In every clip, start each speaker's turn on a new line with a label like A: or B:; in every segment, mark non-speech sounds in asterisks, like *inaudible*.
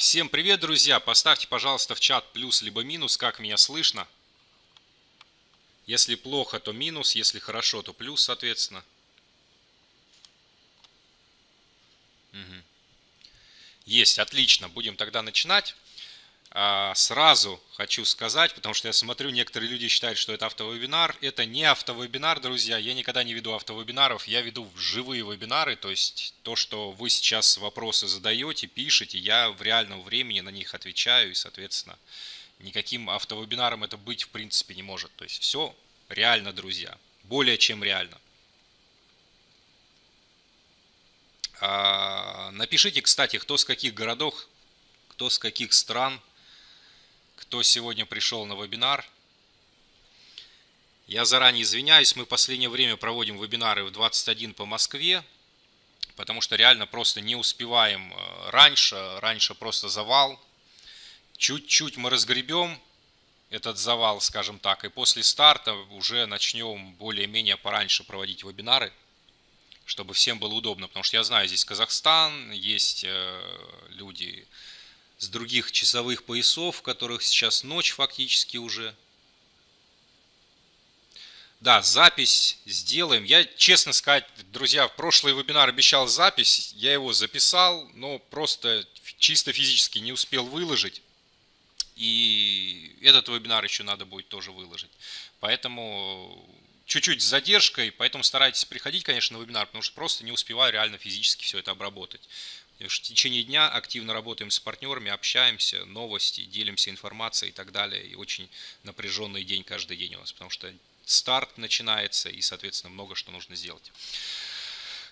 A: Всем привет, друзья! Поставьте, пожалуйста, в чат плюс либо минус, как меня слышно. Если плохо, то минус, если хорошо, то плюс, соответственно. Угу. Есть, отлично. Будем тогда начинать. А, сразу хочу сказать, потому что я смотрю, некоторые люди считают, что это автовебинар. Это не автовебинар, друзья. Я никогда не веду автовебинаров. Я веду живые вебинары. То есть то, что вы сейчас вопросы задаете, пишете, я в реальном времени на них отвечаю. И, соответственно, никаким автовебинаром это быть в принципе не может. То есть все реально, друзья. Более чем реально. А, напишите, кстати, кто с каких городов, кто с каких стран – кто сегодня пришел на вебинар. Я заранее извиняюсь, мы в последнее время проводим вебинары в 21 по Москве, потому что реально просто не успеваем э, раньше, раньше просто завал. Чуть-чуть мы разгребем этот завал, скажем так, и после старта уже начнем более-менее пораньше проводить вебинары, чтобы всем было удобно, потому что я знаю, здесь Казахстан, есть э, люди с других часовых поясов, в которых сейчас ночь фактически уже. Да, запись сделаем. Я, честно сказать, друзья, в прошлый вебинар обещал запись. Я его записал, но просто чисто физически не успел выложить. И этот вебинар еще надо будет тоже выложить. Поэтому чуть-чуть с задержкой, поэтому старайтесь приходить, конечно, на вебинар, потому что просто не успеваю реально физически все это обработать. В течение дня активно работаем с партнерами, общаемся, новости, делимся информацией и так далее. И очень напряженный день каждый день у нас, потому что старт начинается и, соответственно, много что нужно сделать.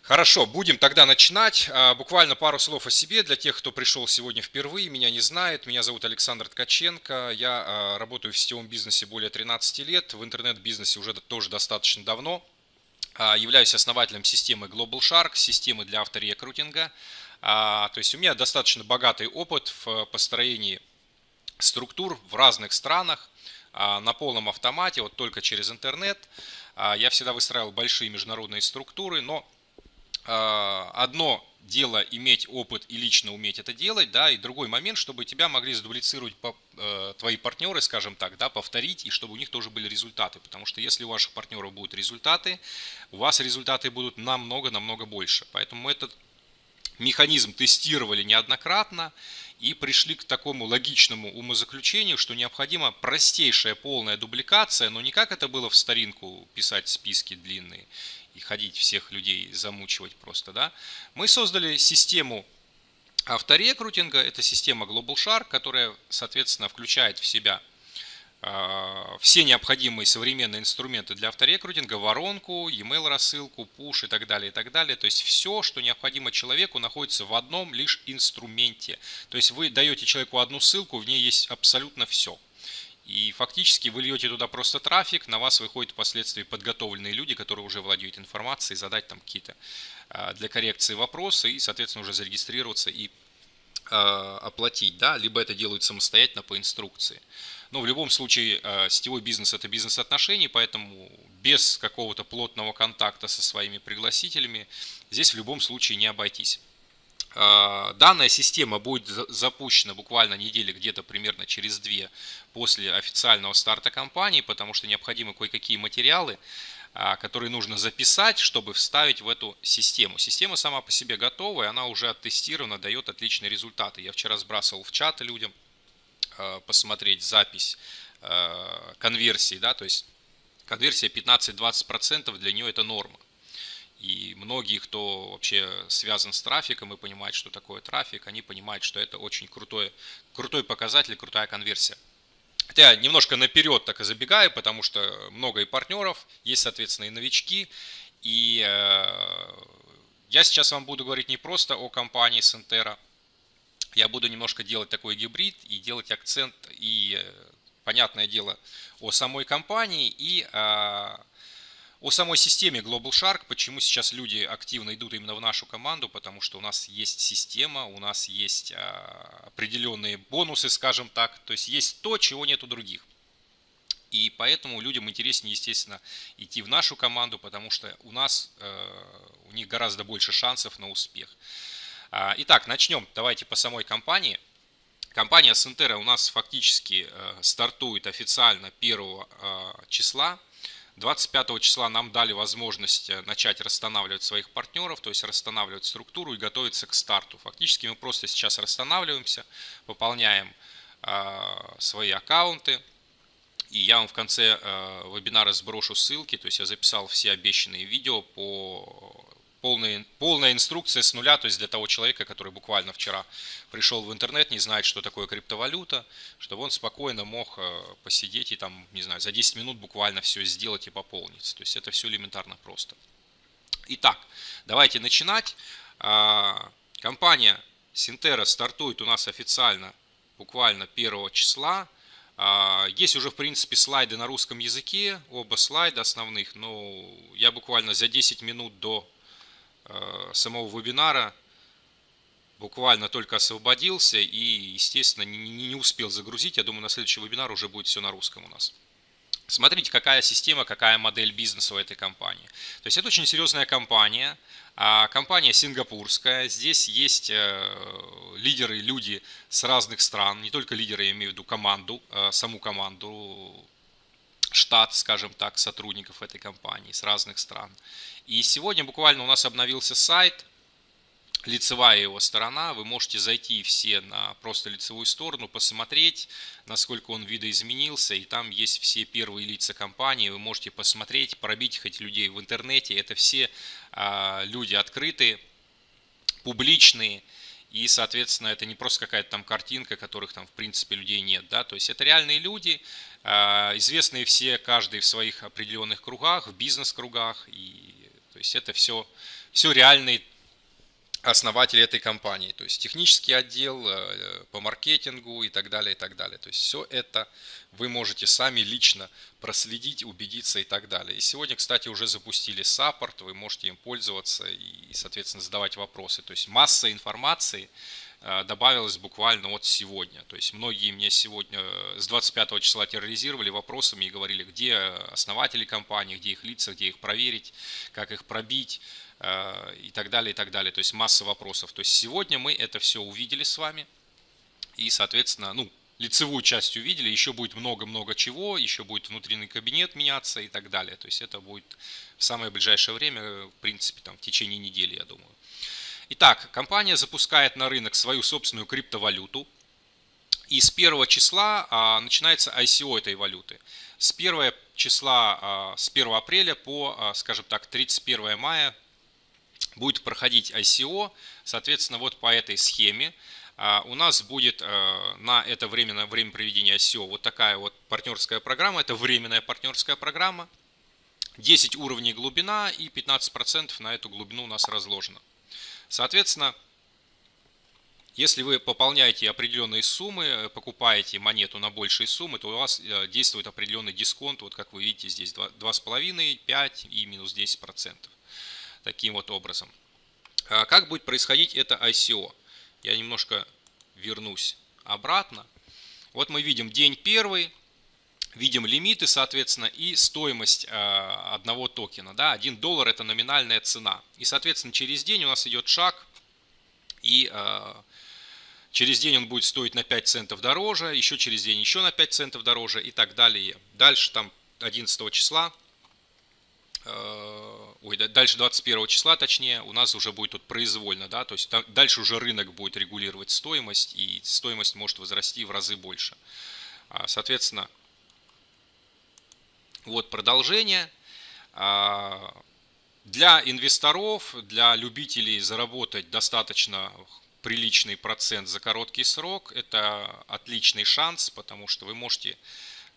A: Хорошо, будем тогда начинать. А, буквально пару слов о себе для тех, кто пришел сегодня впервые, меня не знает. Меня зовут Александр Ткаченко. Я а, работаю в сетевом бизнесе более 13 лет, в интернет-бизнесе уже тоже достаточно давно. А, являюсь основателем системы Global Shark, системы для авторекрутинга. А, то есть у меня достаточно богатый опыт в построении структур в разных странах а, на полном автомате, вот только через интернет. А, я всегда выстраивал большие международные структуры, но одно дело иметь опыт и лично уметь это делать, да, и другой момент, чтобы тебя могли задублицировать по, э, твои партнеры, скажем так, да, повторить, и чтобы у них тоже были результаты, потому что если у ваших партнеров будут результаты, у вас результаты будут намного-намного больше, поэтому этот механизм тестировали неоднократно и пришли к такому логичному умозаключению, что необходима простейшая полная дубликация, но не как это было в старинку писать списки длинные и ходить всех людей замучивать просто, да. Мы создали систему авторекрутинга, это система Global Shark, которая, соответственно, включает в себя все необходимые современные инструменты для авторекрутинга, воронку, e-mail рассылку, пуш и так далее, и так далее. То есть все, что необходимо человеку, находится в одном лишь инструменте. То есть вы даете человеку одну ссылку, в ней есть абсолютно все. И фактически вы льете туда просто трафик, на вас выходят впоследствии подготовленные люди, которые уже владеют информацией, задать там какие-то а, для коррекции вопросы и, соответственно, уже зарегистрироваться и а, оплатить. Да? Либо это делают самостоятельно по инструкции. Но в любом случае э, сетевой бизнес это бизнес отношений, поэтому без какого-то плотного контакта со своими пригласителями здесь в любом случае не обойтись. Э, данная система будет запущена буквально недели где-то примерно через две после официального старта компании, потому что необходимы кое-какие материалы, э, которые нужно записать, чтобы вставить в эту систему. Система сама по себе готовая, она уже оттестирована, дает отличные результаты. Я вчера сбрасывал в чат людям посмотреть запись э, конверсии, да, то есть конверсия 15-20% для нее это норма. И многие, кто вообще связан с трафиком и понимает, что такое трафик, они понимают, что это очень крутой, крутой показатель, крутая конверсия. Хотя немножко наперед так и забегаю, потому что много и партнеров, есть, соответственно, и новички. И э, я сейчас вам буду говорить не просто о компании Сентера, я буду немножко делать такой гибрид и делать акцент и, э, понятное дело, о самой компании и а, о самой системе Global Shark, почему сейчас люди активно идут именно в нашу команду, потому что у нас есть система, у нас есть а, определенные бонусы, скажем так, то есть есть то, чего нет у других. И поэтому людям интереснее, естественно, идти в нашу команду, потому что у нас, э, у них гораздо больше шансов на успех. А, итак, начнем. Давайте по самой компании. Компания Сентера у нас фактически стартует официально 1 числа. 25 числа нам дали возможность начать расстанавливать своих партнеров, то есть расстанавливать структуру и готовиться к старту. Фактически мы просто сейчас расстанавливаемся, пополняем свои аккаунты, и я вам в конце э, вебинара сброшу ссылки, то есть я записал все обещанные видео по полной, полная инструкция с нуля, то есть для того человека, который буквально вчера пришел в интернет, не знает, что такое криптовалюта, чтобы он спокойно мог э, посидеть и там, не знаю, за 10 минут буквально все сделать и пополниться. То есть это все элементарно просто. Итак, давайте начинать. А, компания Синтера стартует у нас официально буквально 1 числа. А, есть уже, в принципе, слайды на русском языке, оба слайда основных, но я буквально за 10 минут до самого вебинара буквально только освободился и, естественно, не успел загрузить. Я думаю, на следующий вебинар уже будет все на русском у нас. Смотрите, какая система, какая модель бизнеса у этой компании. То есть это очень серьезная компания, а компания сингапурская, здесь есть э, лидеры, люди с разных стран, не только лидеры, я имею в виду команду, э, саму команду, штат, скажем так, сотрудников этой компании с разных стран. И сегодня буквально у нас обновился сайт, лицевая его сторона. Вы можете зайти все на просто лицевую сторону, посмотреть, насколько он видоизменился. И там есть все первые лица компании. Вы можете посмотреть, пробить хоть людей в интернете. Это все а, люди открытые, публичные. И, соответственно, это не просто какая-то там картинка, которых там, в принципе, людей нет. Да? То есть это реальные люди, известные все, каждый в своих определенных кругах, в бизнес-кругах. И, то есть это все, все реальные основатели этой компании, то есть технический отдел э, по маркетингу и так далее, и так далее. То есть все это вы можете сами лично проследить, убедиться и так далее. И сегодня, кстати, уже запустили саппорт, вы можете им пользоваться и, соответственно, задавать вопросы. То есть масса информации э, добавилась буквально от сегодня. То есть многие мне сегодня э, с 25 числа терроризировали вопросами и говорили, где основатели компании, где их лица, где их проверить, как их пробить Э, и так далее, и так далее. То есть масса вопросов. То есть сегодня мы это все увидели с вами. И, соответственно, ну, лицевую часть увидели, еще будет много-много чего, еще будет внутренний кабинет меняться и так далее. То есть это будет в самое ближайшее время, в принципе, там, в течение недели, я думаю. Итак, компания запускает на рынок свою собственную криптовалюту. И с 1 числа а, начинается ICO этой валюты. С 1 числа, а, с 1 апреля по, а, скажем так, 31 мая будет проходить ICO, соответственно, вот по этой схеме а, у нас будет э, на это время, на время проведения ICO вот такая вот партнерская программа, это временная партнерская программа, 10 уровней глубина и 15% на эту глубину у нас разложено. Соответственно, если вы пополняете определенные суммы, покупаете монету на большие суммы, то у вас э, действует определенный дисконт, вот как вы видите здесь 2,5, 5 и минус 10% таким вот образом. А как будет происходить это ICO? Я немножко вернусь обратно. Вот мы видим день первый, видим лимиты, соответственно, и стоимость а, одного токена. Да, 1 доллар это номинальная цена. И, соответственно, через день у нас идет шаг, и а, через день он будет стоить на 5 центов дороже, еще через день еще на 5 центов дороже и так далее. Дальше там 11 числа Э, ой, дальше 21 числа, точнее, у нас уже будет тут произвольно, да, то есть дальше уже рынок будет регулировать стоимость, и стоимость может возрасти в разы больше. А, соответственно, вот продолжение. А, для инвесторов, для любителей заработать достаточно приличный процент за короткий срок, это отличный шанс, потому что вы можете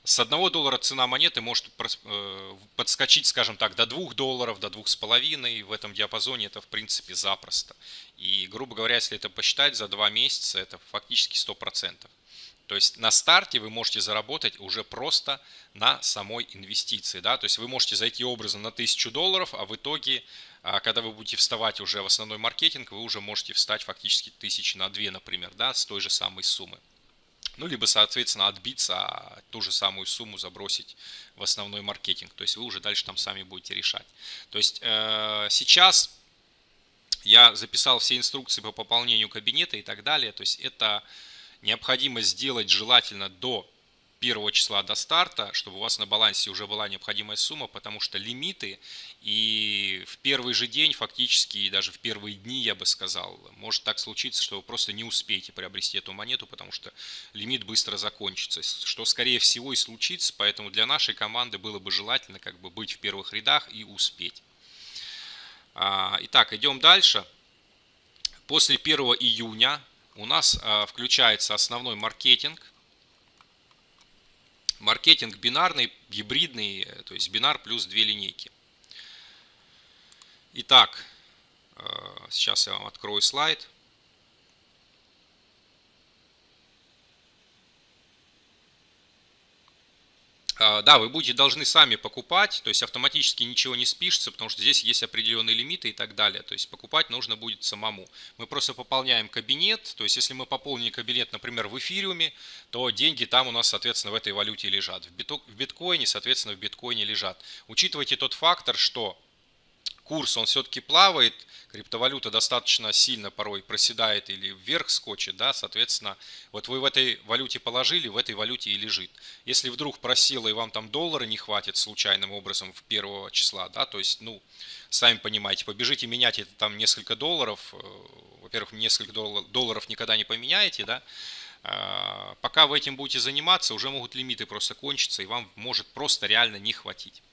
A: с 1 доллара цена монеты может э, подскочить, скажем так, до 2 долларов, до 2,5. В этом диапазоне это, в принципе, запросто. И, грубо говоря, если это посчитать за 2 месяца, это фактически 100%. То есть на старте вы можете заработать уже просто на самой инвестиции. Да? То есть вы можете зайти образом на 1000 долларов, а в итоге, а, когда вы будете вставать уже в основной маркетинг, вы уже можете встать фактически тысячи на 2, например, да, с той же самой суммы. Ну, либо, соответственно, отбиться, а ту же самую сумму забросить в основной маркетинг. То есть вы уже дальше там сами будете решать. То есть э, сейчас я записал все инструкции по пополнению кабинета и так далее. То есть это необходимо сделать желательно до первого числа до старта, чтобы у вас на балансе уже была необходимая сумма, потому что лимиты и в первый же день, фактически, и даже в первые дни, я бы сказал, может так случиться, что вы просто не успеете приобрести эту монету, потому что лимит быстро закончится, что скорее всего и случится, поэтому для нашей команды было бы желательно как бы быть в первых рядах и успеть. А, итак, идем дальше. После 1 июня у нас а, включается основной маркетинг, маркетинг бинарный, гибридный, э, то есть бинар плюс две линейки. Итак, э, сейчас я вам открою слайд. А, да, вы будете должны сами покупать, то есть автоматически ничего не спишется, потому что здесь есть определенные лимиты и так далее. То есть покупать нужно будет самому. Мы просто пополняем кабинет, то есть если мы пополним кабинет, например, в эфириуме, то деньги там у нас, соответственно, в этой валюте лежат. В биткоине, соответственно, в биткоине лежат. Учитывайте тот фактор, что курс, он все-таки плавает, криптовалюта достаточно сильно порой проседает или вверх скочит, да, соответственно, вот вы в этой валюте положили, в этой валюте и лежит. Если вдруг просило и вам там доллара не хватит случайным образом в первого числа, да, то есть, ну, сами понимаете, побежите менять это там несколько долларов, э, во-первых, несколько долларов никогда не поменяете, да, а, пока вы этим будете заниматься, уже могут лимиты просто кончиться, и вам может просто реально не хватить.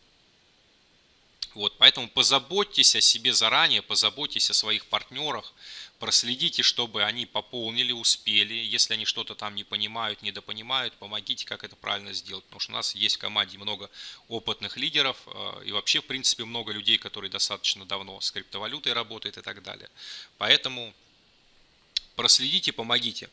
A: Вот, поэтому позаботьтесь о себе заранее, позаботьтесь о своих партнерах, проследите, чтобы они пополнили, успели. Если они что-то там не понимают, недопонимают, помогите, как это правильно сделать. Потому что у нас есть в команде много опытных лидеров э, и вообще, в принципе, много людей, которые достаточно давно с криптовалютой работают и так далее. Поэтому проследите, помогите.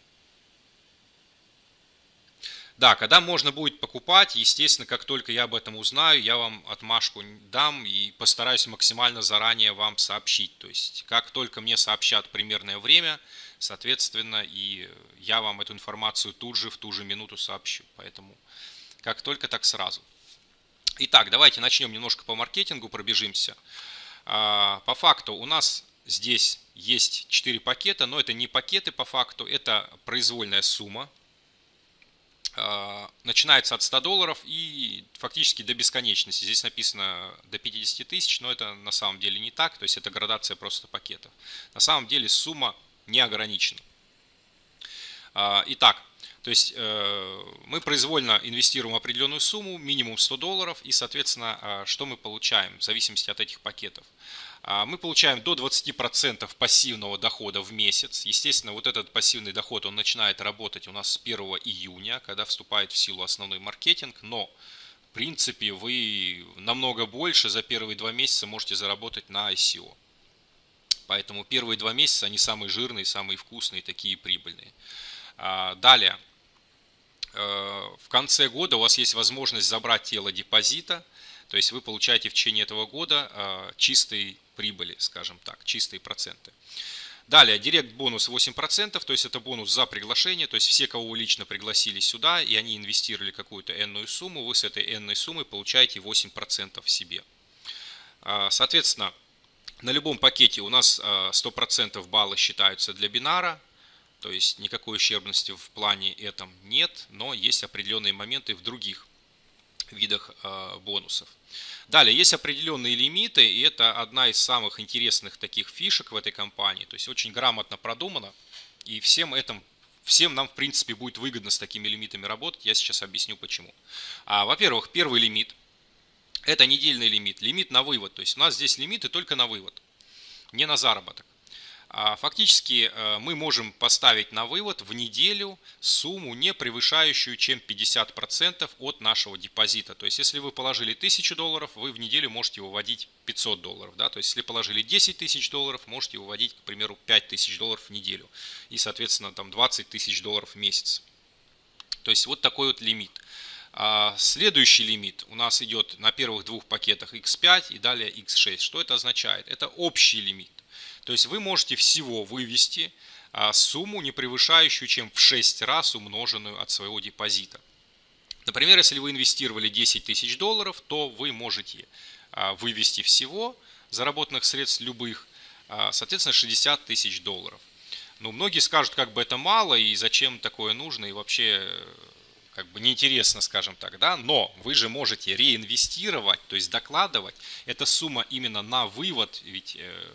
A: Да, когда можно будет покупать, естественно, как только я об этом узнаю, я вам отмашку дам и постараюсь максимально заранее вам сообщить. То есть, как только мне сообщат примерное время, соответственно, и я вам эту информацию тут же, в ту же минуту сообщу. Поэтому, как только, так сразу. Итак, давайте начнем немножко по маркетингу, пробежимся. А, по факту у нас здесь есть 4 пакета, но это не пакеты по факту, это произвольная сумма начинается от 100 долларов и фактически до бесконечности. Здесь написано до 50 тысяч, но это на самом деле не так, то есть это градация просто пакетов. На самом деле сумма не ограничена. А, итак, то есть э, мы произвольно инвестируем определенную сумму, минимум 100 долларов, и, соответственно, а, что мы получаем в зависимости от этих пакетов. А, мы получаем до 20% пассивного дохода в месяц. Естественно, вот этот пассивный доход, он начинает работать у нас с 1 июня, когда вступает в силу основной маркетинг, но в принципе вы намного больше за первые два месяца можете заработать на ICO. Поэтому первые два месяца они самые жирные, самые вкусные, такие прибыльные. А, далее, э, в конце года у вас есть возможность забрать тело депозита, то есть вы получаете в течение этого года э, чистый прибыли, скажем так, чистые проценты. Далее, директ бонус 8%, то есть это бонус за приглашение, то есть все, кого вы лично пригласили сюда, и они инвестировали какую-то энную сумму, вы с этой энной суммы получаете 8% себе. А, соответственно, на любом пакете у нас 100% а, баллы считаются для бинара, то есть никакой ущербности в плане этом нет, но есть определенные моменты в других видах а, бонусов. Далее, есть определенные лимиты, и это одна из самых интересных таких фишек в этой компании. То есть очень грамотно продумано, и всем этом всем нам, в принципе, будет выгодно с такими лимитами работать. Я сейчас объясню почему. А, Во-первых, первый лимит – это недельный лимит, лимит на вывод. То есть у нас здесь лимиты только на вывод, не на заработок. А фактически э, мы можем поставить на вывод в неделю сумму, не превышающую чем 50% от нашего депозита. То есть, если вы положили 1000 долларов, вы в неделю можете выводить 500 долларов. Да? То есть, если положили 10 тысяч долларов, можете выводить, к примеру, 5000 долларов в неделю. И, соответственно, там 20 тысяч долларов в месяц. То есть, вот такой вот лимит. А следующий лимит у нас идет на первых двух пакетах X5 и далее X6. Что это означает? Это общий лимит. То есть вы можете всего вывести а, сумму, не превышающую, чем в 6 раз умноженную от своего депозита. Например, если вы инвестировали 10 тысяч долларов, то вы можете а, вывести всего заработанных средств любых, а, соответственно, 60 тысяч долларов. Ну, многие скажут, как бы это мало, и зачем такое нужно, и вообще как бы неинтересно, скажем так, да, но вы же можете реинвестировать, то есть докладывать. Эта сумма именно на вывод, ведь э,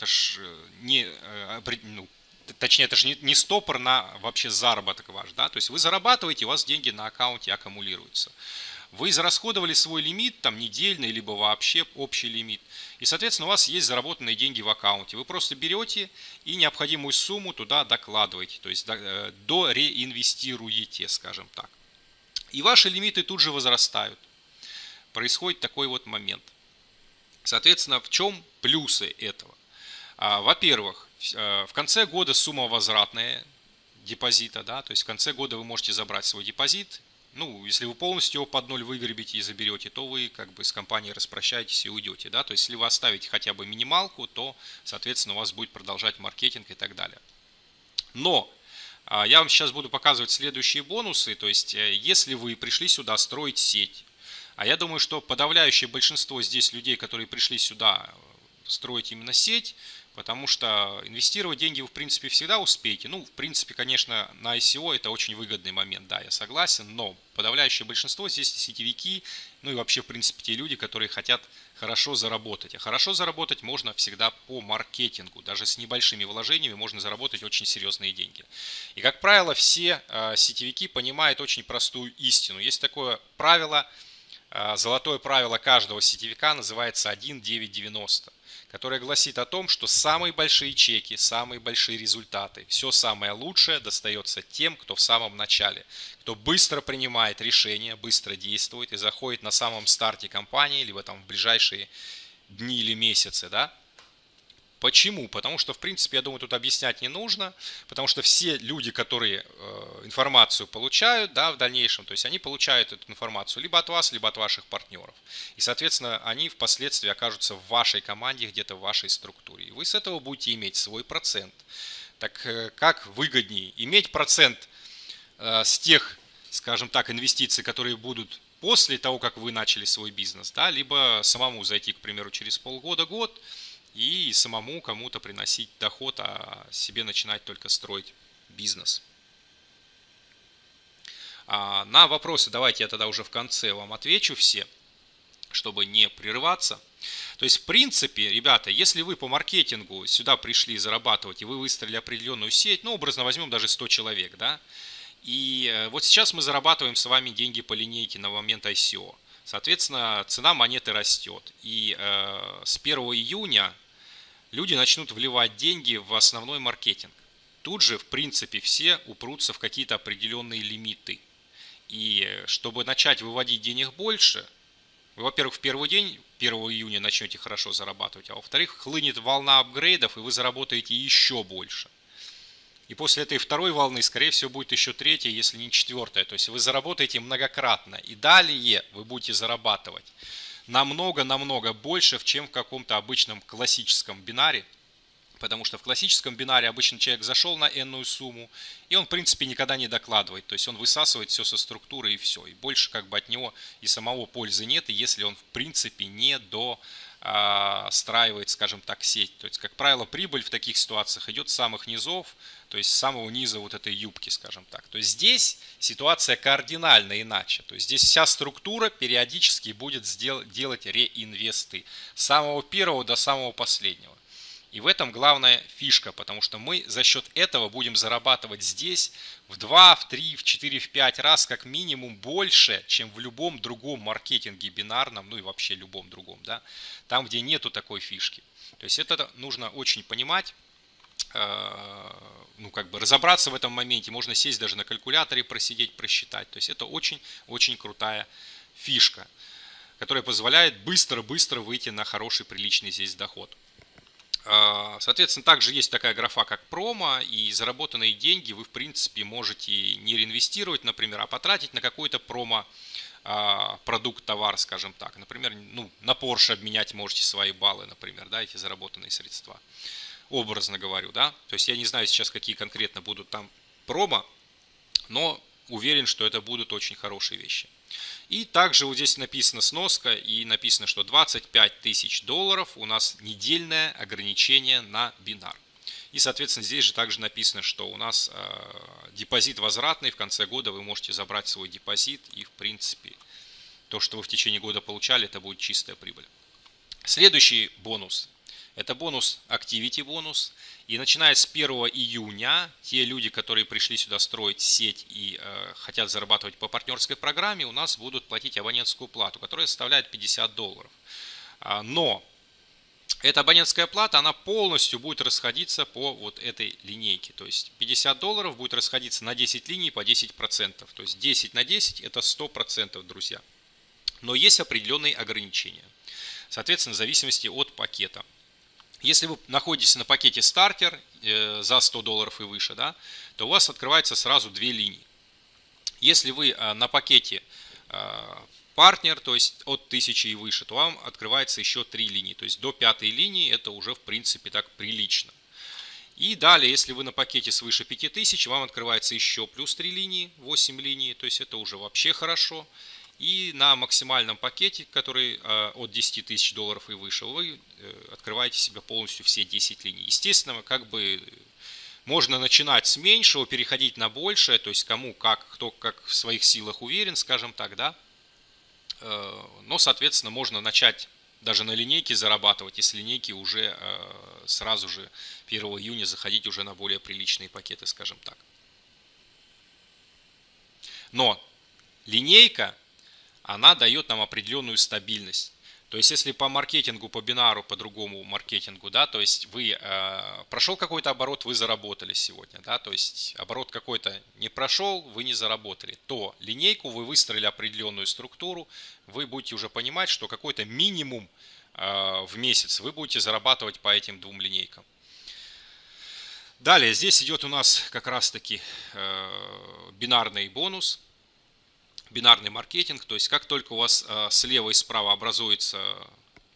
A: это ж э, не, э, ну, точнее, это же не, не стопор на вообще заработок ваш, да, то есть вы зарабатываете, у вас деньги на аккаунте аккумулируются. Вы израсходовали свой лимит, там недельный, либо вообще общий лимит. И, соответственно, у вас есть заработанные деньги в аккаунте. Вы просто берете и необходимую сумму туда докладываете, то есть э, до реинвестируете, скажем так. И ваши лимиты тут же возрастают. Происходит такой вот момент. Соответственно, в чем плюсы этого? А, во-первых, э, в конце года сумма возвратная депозита, да, то есть в конце года вы можете забрать свой депозит, ну, если вы полностью его под ноль выгребите и заберете, то вы как бы с компанией распрощаетесь и уйдете, да, то есть если вы оставите хотя бы минималку, то, соответственно, у вас будет продолжать маркетинг и так далее. Но а, я вам сейчас буду показывать следующие бонусы, то есть э, если вы пришли сюда строить сеть, а я думаю, что подавляющее большинство здесь людей, которые пришли сюда строить именно сеть, потому что инвестировать деньги вы, в принципе, всегда успеете. Ну, в принципе, конечно, на ICO это очень выгодный момент, да, я согласен, но подавляющее большинство здесь сетевики, ну и вообще, в принципе, те люди, которые хотят хорошо заработать. А хорошо заработать можно всегда по маркетингу, даже с небольшими вложениями можно заработать очень серьезные деньги. И, как правило, все э, сетевики понимают очень простую истину. Есть такое правило, э, золотое правило каждого сетевика называется 1.990 которая гласит о том, что самые большие чеки, самые большие результаты, все самое лучшее достается тем, кто в самом начале, кто быстро принимает решения, быстро действует и заходит на самом старте компании, либо там в ближайшие дни или месяцы, да, Почему? Потому что, в принципе, я думаю, тут объяснять не нужно, потому что все люди, которые э, информацию получают да, в дальнейшем, то есть они получают эту информацию либо от вас, либо от ваших партнеров. И, соответственно, они впоследствии окажутся в вашей команде, где-то в вашей структуре. И вы с этого будете иметь свой процент. Так э, как выгоднее иметь процент э, с тех, скажем так, инвестиций, которые будут после того, как вы начали свой бизнес, да, либо самому зайти, к примеру, через полгода-год, и самому кому-то приносить доход, а себе начинать только строить бизнес. А на вопросы давайте я тогда уже в конце вам отвечу все, чтобы не прерываться. То есть, в принципе, ребята, если вы по маркетингу сюда пришли зарабатывать, и вы выстроили определенную сеть, ну, образно возьмем даже 100 человек, да, и э, вот сейчас мы зарабатываем с вами деньги по линейке на момент ICO. Соответственно, цена монеты растет. И э, с 1 июня люди начнут вливать деньги в основной маркетинг. Тут же, в принципе, все упрутся в какие-то определенные лимиты. И чтобы начать выводить денег больше, вы, во-первых, в первый день, 1 июня начнете хорошо зарабатывать, а во-вторых, хлынет волна апгрейдов, и вы заработаете еще больше. И после этой второй волны, скорее всего, будет еще третья, если не четвертая. То есть вы заработаете многократно. И далее вы будете зарабатывать намного-намного больше, чем в каком-то обычном классическом бинаре. Потому что в классическом бинаре обычно человек зашел на n сумму, и он, в принципе, никогда не докладывает. То есть он высасывает все со структуры и все. И больше как бы от него и самого пользы нет, и если он, в принципе, не до страивает, скажем так, сеть. То есть, как правило, прибыль в таких ситуациях идет с самых низов, то есть с самого низа вот этой юбки, скажем так. То есть здесь ситуация кардинально иначе. То есть здесь вся структура периодически будет делать реинвесты с самого первого до самого последнего. И в этом главная фишка, потому что мы за счет этого будем зарабатывать здесь в 2, в 3, в 4, в 5 раз как минимум больше, чем в любом другом маркетинге бинарном, ну и вообще любом другом, да, там, где нету такой фишки. То есть это нужно очень понимать, ну как бы разобраться в этом моменте, можно сесть даже на калькуляторе, просидеть, просчитать. То есть это очень-очень крутая фишка, которая позволяет быстро-быстро выйти на хороший, приличный здесь доход. А, соответственно, также есть такая графа, как промо, и заработанные деньги вы, в принципе, можете не реинвестировать, например, а потратить на какой-то промо а, продукт, товар, скажем так. Например, ну, на Porsche обменять можете свои баллы, например, да, эти заработанные средства. Образно говорю, да. То есть я не знаю сейчас, какие конкретно будут там промо, но уверен, что это будут очень хорошие вещи. И также вот здесь написано сноска и написано, что 25 тысяч долларов у нас недельное ограничение на бинар. И, соответственно, здесь же также написано, что у нас депозит возвратный, в конце года вы можете забрать свой депозит и, в принципе, то, что вы в течение года получали, это будет чистая прибыль. Следующий бонус – это бонус Activity бонус. И начиная с 1 июня, те люди, которые пришли сюда строить сеть и э, хотят зарабатывать по партнерской программе, у нас будут платить абонентскую плату, которая составляет 50 долларов. А, но эта абонентская плата, она полностью будет расходиться по вот этой линейке. То есть 50 долларов будет расходиться на 10 линий по 10%. То есть 10 на 10 это 100%, друзья. Но есть определенные ограничения. Соответственно, в зависимости от пакета. Если вы находитесь на пакете стартер э, за 100 долларов и выше, да, то у вас открывается сразу две линии. Если вы э, на пакете э, партнер, то есть от 1000 и выше, то вам открывается еще три линии. То есть до пятой линии это уже в принципе так прилично. И далее, если вы на пакете свыше 5000, вам открывается еще плюс 3 линии, 8 линий, то есть это уже вообще хорошо. И на максимальном пакете, который э, от 10 тысяч долларов и выше, вы э, открываете себе полностью все 10 линий. Естественно, как бы можно начинать с меньшего, переходить на большее, то есть кому как, кто как в своих силах уверен, скажем так, да. Э, но, соответственно, можно начать даже на линейке зарабатывать, если линейки уже сразу же 1 июня заходить уже на более приличные пакеты, скажем так. Но линейка она дает нам определенную стабильность. То есть, если по маркетингу, по бинару, по другому маркетингу, да, то есть вы э, прошел какой-то оборот, вы заработали сегодня, да, то есть оборот какой-то не прошел, вы не заработали, то линейку вы выстроили определенную структуру, вы будете уже понимать, что какой-то минимум э, в месяц вы будете зарабатывать по этим двум линейкам. Далее, здесь идет у нас как раз-таки э, бинарный бонус – бинарный маркетинг, то есть как только у вас э, слева и справа образуются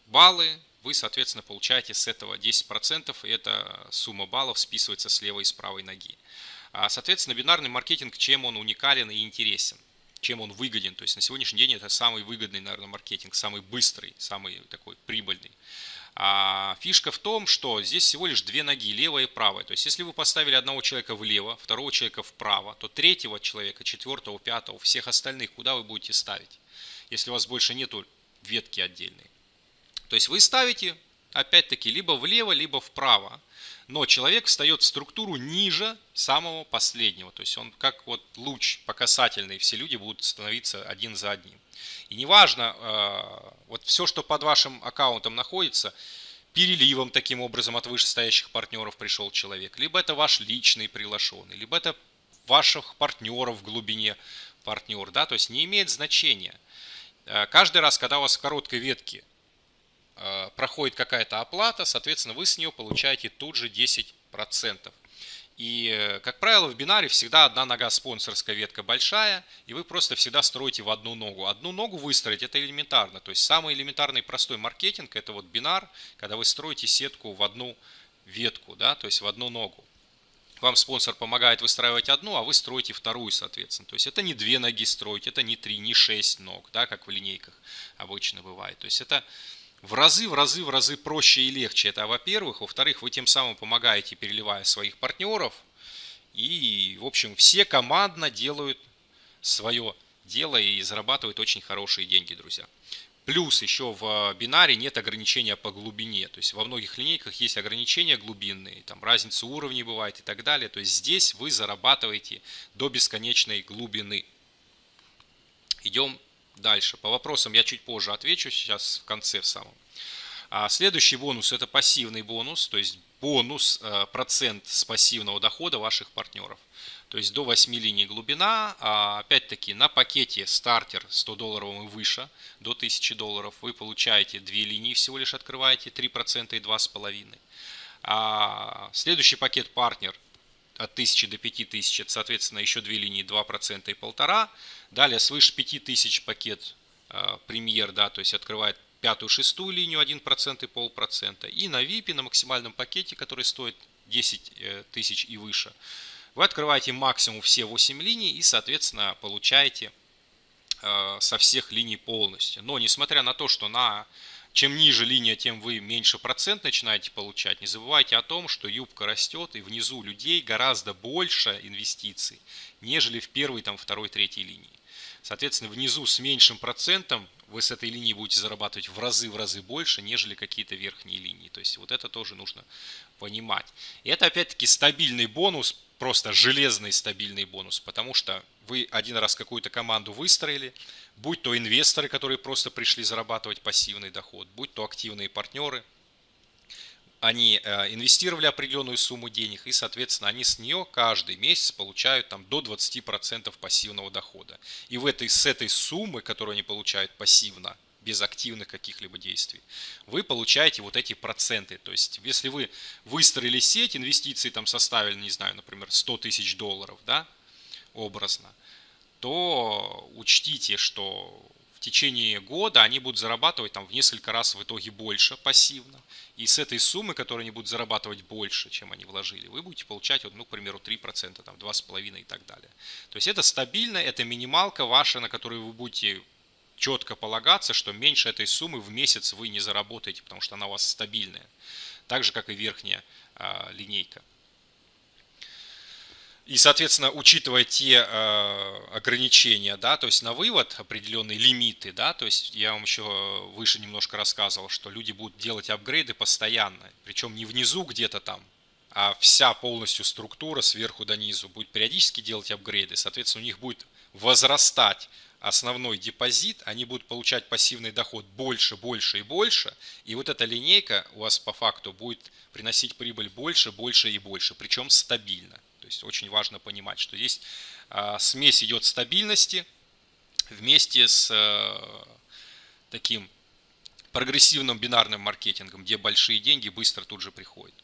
A: баллы, вы, соответственно, получаете с этого 10%, и эта сумма баллов списывается с левой и с правой ноги. А, соответственно, бинарный маркетинг, чем он уникален и интересен, чем он выгоден. То есть на сегодняшний день это самый выгодный, наверное, маркетинг, самый быстрый, самый такой прибыльный. А фишка в том, что здесь всего лишь две ноги, левая и правая. То есть, если вы поставили одного человека влево, второго человека вправо, то третьего человека, четвертого, пятого, всех остальных, куда вы будете ставить, если у вас больше нету ветки отдельной. То есть, вы ставите, опять-таки, либо влево, либо вправо. Но человек встает в структуру ниже самого последнего. То есть, он как вот луч по касательной, все люди будут становиться один за одним. И неважно, э, вот все, что под вашим аккаунтом находится, переливом таким образом от вышестоящих партнеров пришел человек, либо это ваш личный приглашенный, либо это ваших партнеров в глубине партнер, да, то есть не имеет значения. Э, каждый раз, когда у вас в короткой ветке э, проходит какая-то оплата, соответственно, вы с нее получаете тут же 10%. И, э, как правило, в бинаре всегда одна нога спонсорская ветка большая, и вы просто всегда строите в одну ногу. Одну ногу выстроить это элементарно. То есть самый элементарный простой маркетинг это вот бинар, когда вы строите сетку в одну ветку, да, то есть в одну ногу. Вам спонсор помогает выстраивать одну, а вы строите вторую, соответственно. То есть это не две ноги строить, это не три, не шесть ног, да, как в линейках обычно бывает. То есть это в разы, в разы, в разы проще и легче. Это во-первых. Во-вторых, вы тем самым помогаете, переливая своих партнеров. И, в общем, все командно делают свое дело и зарабатывают очень хорошие деньги, друзья. Плюс еще в бинаре нет ограничения по глубине. То есть во многих линейках есть ограничения глубинные, там разница уровней бывает и так далее. То есть здесь вы зарабатываете до бесконечной глубины. Идем дальше. По вопросам я чуть позже отвечу, сейчас в конце в самом. А следующий бонус это пассивный бонус, то есть бонус э, процент с пассивного дохода ваших партнеров. То есть до 8 линий глубина, а опять-таки на пакете стартер 100 долларов и выше, до 1000 долларов, вы получаете 2 линии всего лишь открываете, 3% и 2,5%. А следующий пакет партнер от 1000 до 5000, это, соответственно, еще две линии 2% и 1,5%. Далее свыше 5000 пакет э, премьер, да, то есть открывает пятую, шестую линию 1% и полпроцента. И на VIP, на максимальном пакете, который стоит 10 э, тысяч и выше, вы открываете максимум все 8 линий и, соответственно, получаете э, со всех линий полностью. Но, несмотря на то, что на чем ниже линия, тем вы меньше процент начинаете получать. Не забывайте о том, что юбка растет, и внизу людей гораздо больше инвестиций, нежели в первой, там, второй, третьей линии. Соответственно, внизу с меньшим процентом вы с этой линии будете зарабатывать в разы, в разы больше, нежели какие-то верхние линии. То есть вот это тоже нужно понимать. И это опять-таки стабильный бонус, просто железный стабильный бонус, потому что вы один раз какую-то команду выстроили, будь то инвесторы, которые просто пришли зарабатывать пассивный доход, будь то активные партнеры, они э, инвестировали определенную сумму денег, и, соответственно, они с нее каждый месяц получают там, до 20% пассивного дохода. И в этой, с этой суммы, которую они получают пассивно, без активных каких-либо действий, вы получаете вот эти проценты. То есть, если вы выстроили сеть, инвестиции там составили, не знаю, например, 100 тысяч долларов, да, образно, то учтите, что в течение года они будут зарабатывать там в несколько раз в итоге больше пассивно. И с этой суммы, которую они будут зарабатывать больше, чем они вложили, вы будете получать, ну, к примеру, 3%, там, 2,5% и так далее. То есть это стабильно, это минималка ваша, на которую вы будете четко полагаться, что меньше этой суммы в месяц вы не заработаете, потому что она у вас стабильная. Так же, как и верхняя а, линейка. И, соответственно, учитывая те э, ограничения, да, то есть на вывод определенные лимиты, да, то есть я вам еще выше немножко рассказывал, что люди будут делать апгрейды постоянно, причем не внизу где-то там, а вся полностью структура сверху до низу будет периодически делать апгрейды, соответственно, у них будет возрастать основной депозит, они будут получать пассивный доход больше, больше и больше, и вот эта линейка у вас по факту будет приносить прибыль больше, больше и больше, причем стабильно. То есть очень важно понимать, что здесь а, смесь идет стабильности вместе с э, таким прогрессивным бинарным маркетингом, где большие деньги быстро тут же приходят.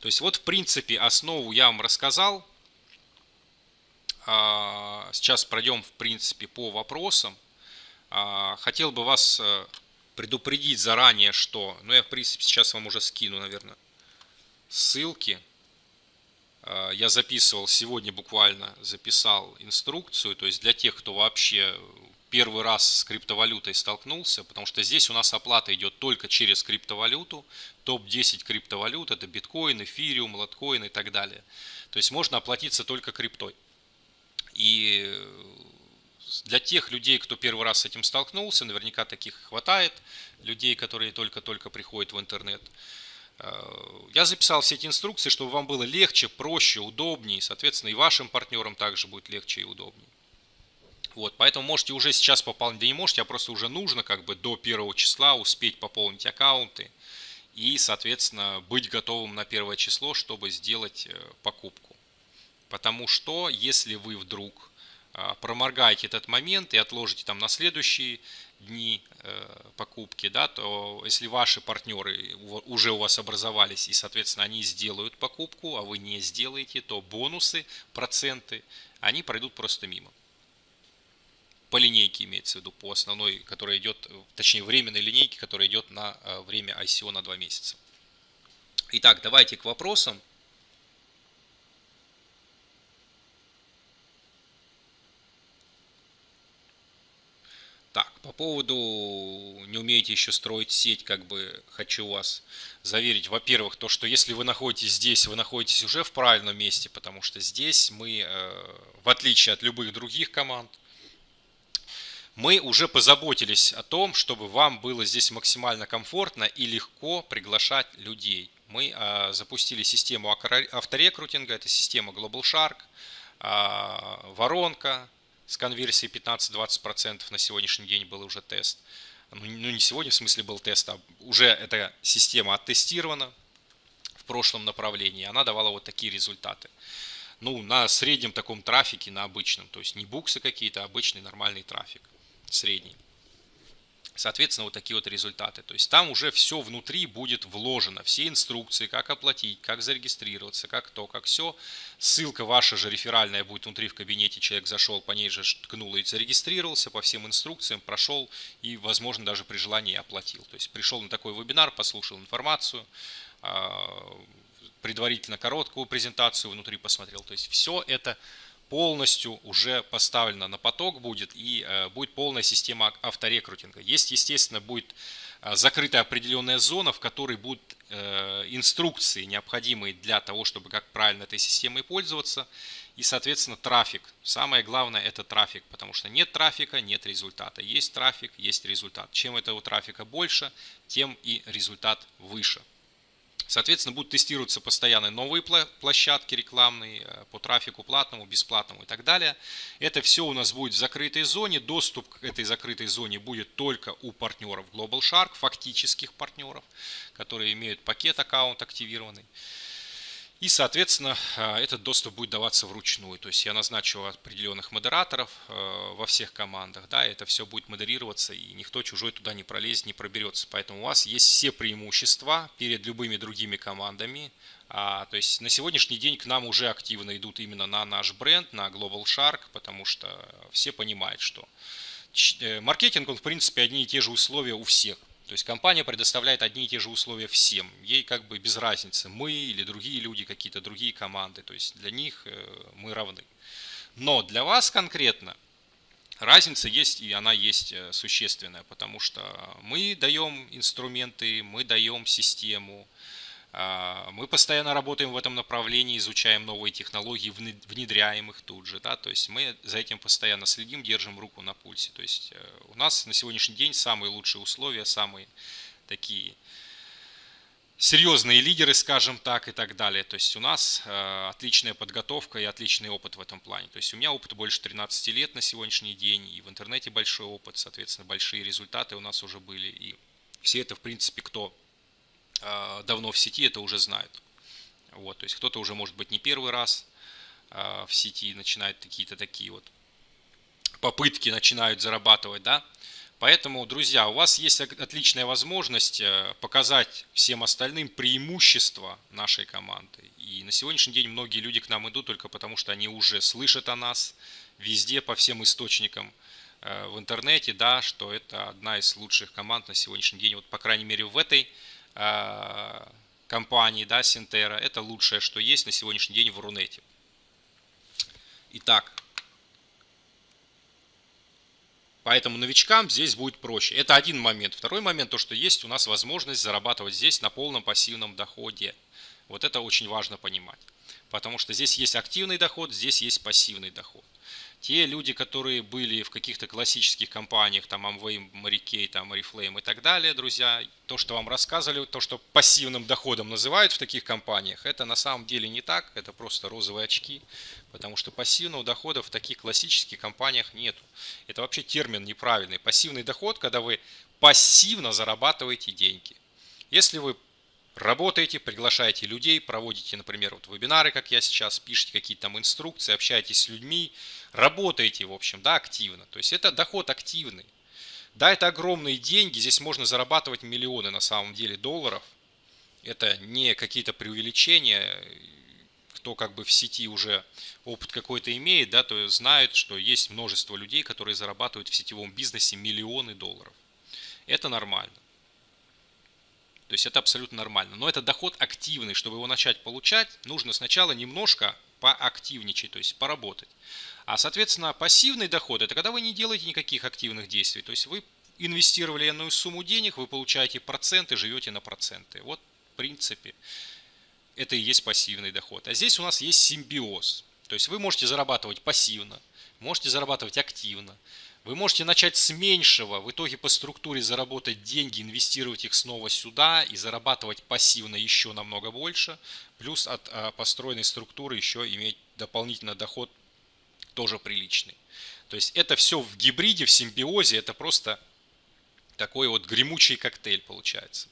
A: То есть вот в принципе основу я вам рассказал. А, сейчас пройдем в принципе по вопросам. А, хотел бы вас э, предупредить заранее, что, ну я в принципе сейчас вам уже скину, наверное, ссылки Э, я записывал сегодня буквально, записал инструкцию, то есть для тех, кто вообще первый раз с криптовалютой столкнулся, потому что здесь у нас оплата идет только через криптовалюту, топ-10 криптовалют, это биткоин, эфириум, лоткоин и так далее. То есть можно оплатиться только криптой. И для тех людей, кто первый раз с этим столкнулся, наверняка таких хватает, людей, которые только-только приходят в интернет, Э, я записал все эти инструкции, чтобы вам было легче, проще, удобнее. Соответственно, и вашим партнерам также будет легче и удобнее. Вот, поэтому можете уже сейчас пополнить, да не можете, а просто уже нужно как бы до первого числа успеть пополнить аккаунты и, соответственно, быть готовым на первое число, чтобы сделать э, покупку. Потому что, если вы вдруг э, проморгаете этот момент и отложите там на следующий дни э, покупки, да, то если ваши партнеры уже у вас образовались и, соответственно, они сделают покупку, а вы не сделаете, то бонусы, проценты, они пройдут просто мимо. По линейке имеется в виду, по основной, которая идет, точнее временной линейке, которая идет на э, время ICO на 2 месяца. Итак, давайте к вопросам. Так, по поводу не умеете еще строить сеть, как бы хочу вас заверить. Во-первых, то, что если вы находитесь здесь, вы находитесь уже в правильном месте, потому что здесь мы, э, в отличие от любых других команд, мы уже позаботились о том, чтобы вам было здесь максимально комфортно и легко приглашать людей. Мы э, запустили систему авторекрутинга, это система Global Shark, э, воронка, с конверсией 15-20% на сегодняшний день был уже тест. Ну, ну, не сегодня, в смысле был тест, а уже эта система оттестирована в прошлом направлении. Она давала вот такие результаты. Ну, на среднем таком трафике, на обычном. То есть не буксы какие-то, а обычный нормальный трафик. Средний. Соответственно, вот такие вот результаты. То есть там уже все внутри будет вложено. Все инструкции, как оплатить, как зарегистрироваться, как то, как все. Ссылка ваша же реферальная будет внутри в кабинете. Человек зашел, по ней же ткнул и зарегистрировался по всем инструкциям, прошел и, возможно, даже при желании оплатил. То есть пришел на такой вебинар, послушал информацию, а, предварительно короткую презентацию внутри посмотрел. То есть все это полностью уже поставлена на поток будет и э, будет полная система авторекрутинга. Есть, естественно, будет закрытая определенная зона, в которой будут инструкции, необходимые для того, чтобы как правильно этой системой пользоваться, и, соответственно, трафик. Самое главное это трафик, потому что нет трафика, нет результата. Есть трафик, есть результат. Чем этого трафика больше, тем и результат выше. Соответственно, будут тестироваться постоянно новые площадки рекламные э, по трафику платному, бесплатному и так далее. Это все у нас будет в закрытой зоне. Доступ к этой закрытой зоне будет только у партнеров Global Shark, фактических партнеров, которые имеют пакет аккаунт активированный. И, соответственно, э, этот доступ будет даваться вручную. То есть я назначу определенных модераторов э, во всех командах. Да, это все будет модерироваться, и никто чужой туда не пролезет, не проберется. Поэтому у вас есть все преимущества перед любыми другими командами. А, то есть на сегодняшний день к нам уже активно идут именно на наш бренд, на Global Shark, потому что все понимают, что э, маркетинг, он в принципе одни и те же условия у всех. То есть компания предоставляет одни и те же условия всем. Ей как бы без разницы, мы или другие люди, какие-то другие команды. То есть для них э, мы равны. Но для вас конкретно разница есть, и она есть э, существенная, потому что мы даем инструменты, мы даем систему, мы постоянно работаем в этом направлении, изучаем новые технологии, внедряем их тут же. Да? То есть мы за этим постоянно следим, держим руку на пульсе. То есть э, у нас на сегодняшний день самые лучшие условия, самые такие серьезные лидеры, скажем так, и так далее. То есть у нас э, отличная подготовка и отличный опыт в этом плане. То есть у меня опыт больше 13 лет на сегодняшний день, и в интернете большой опыт, соответственно, большие результаты у нас уже были. И все это, в принципе, кто а, давно в сети, это уже знают. Вот, то есть кто-то уже, может быть, не первый раз а, в сети начинает какие-то такие вот попытки, начинают зарабатывать, да. Поэтому, друзья, у вас есть отличная возможность э, показать всем остальным преимущества нашей команды. И на сегодняшний день многие люди к нам идут только потому, что они уже слышат о нас везде, по всем источникам э, в интернете, да, что это одна из лучших команд на сегодняшний день. Вот, по крайней мере, в этой компании, да, Синтера. Это лучшее, что есть на сегодняшний день в Рунете. Итак, поэтому новичкам здесь будет проще. Это один момент. Второй момент, то, что есть у нас возможность зарабатывать здесь на полном пассивном доходе. Вот это очень важно понимать. Потому что здесь есть активный доход, здесь есть пассивный доход. Те люди, которые были в каких-то классических компаниях, там Amway, Marikey, там Oriflame и так далее, друзья, то, что вам рассказывали, то, что пассивным доходом называют в таких компаниях, это на самом деле не так, это просто розовые очки, потому что пассивного дохода в таких классических компаниях нету. Это вообще термин неправильный. Пассивный доход, когда вы пассивно зарабатываете деньги. Если вы работаете, приглашаете людей, проводите, например, вот вебинары, как я сейчас, пишете какие-то там инструкции, общаетесь с людьми, работаете, в общем, да, активно. То есть это доход активный. Да, это огромные деньги, здесь можно зарабатывать миллионы на самом деле долларов. Это не какие-то преувеличения, кто как бы в сети уже опыт какой-то имеет, да, то знает, что есть множество людей, которые зарабатывают в сетевом бизнесе миллионы долларов. Это нормально. То есть это абсолютно нормально. Но это доход активный. Чтобы его начать получать, нужно сначала немножко поактивничать, то есть поработать. А, соответственно, пассивный доход – это когда вы не делаете никаких активных действий. То есть вы инвестировали иную сумму денег, вы получаете проценты, живете на проценты. Вот, в принципе, это и есть пассивный доход. А здесь у нас есть симбиоз. То есть вы можете зарабатывать пассивно, можете зарабатывать активно. Вы можете начать с меньшего, в итоге по структуре заработать деньги, инвестировать их снова сюда и зарабатывать пассивно еще намного больше. Плюс от а, построенной структуры еще иметь дополнительно доход тоже приличный. То есть это все в гибриде, в симбиозе, это просто такой вот гремучий коктейль получается.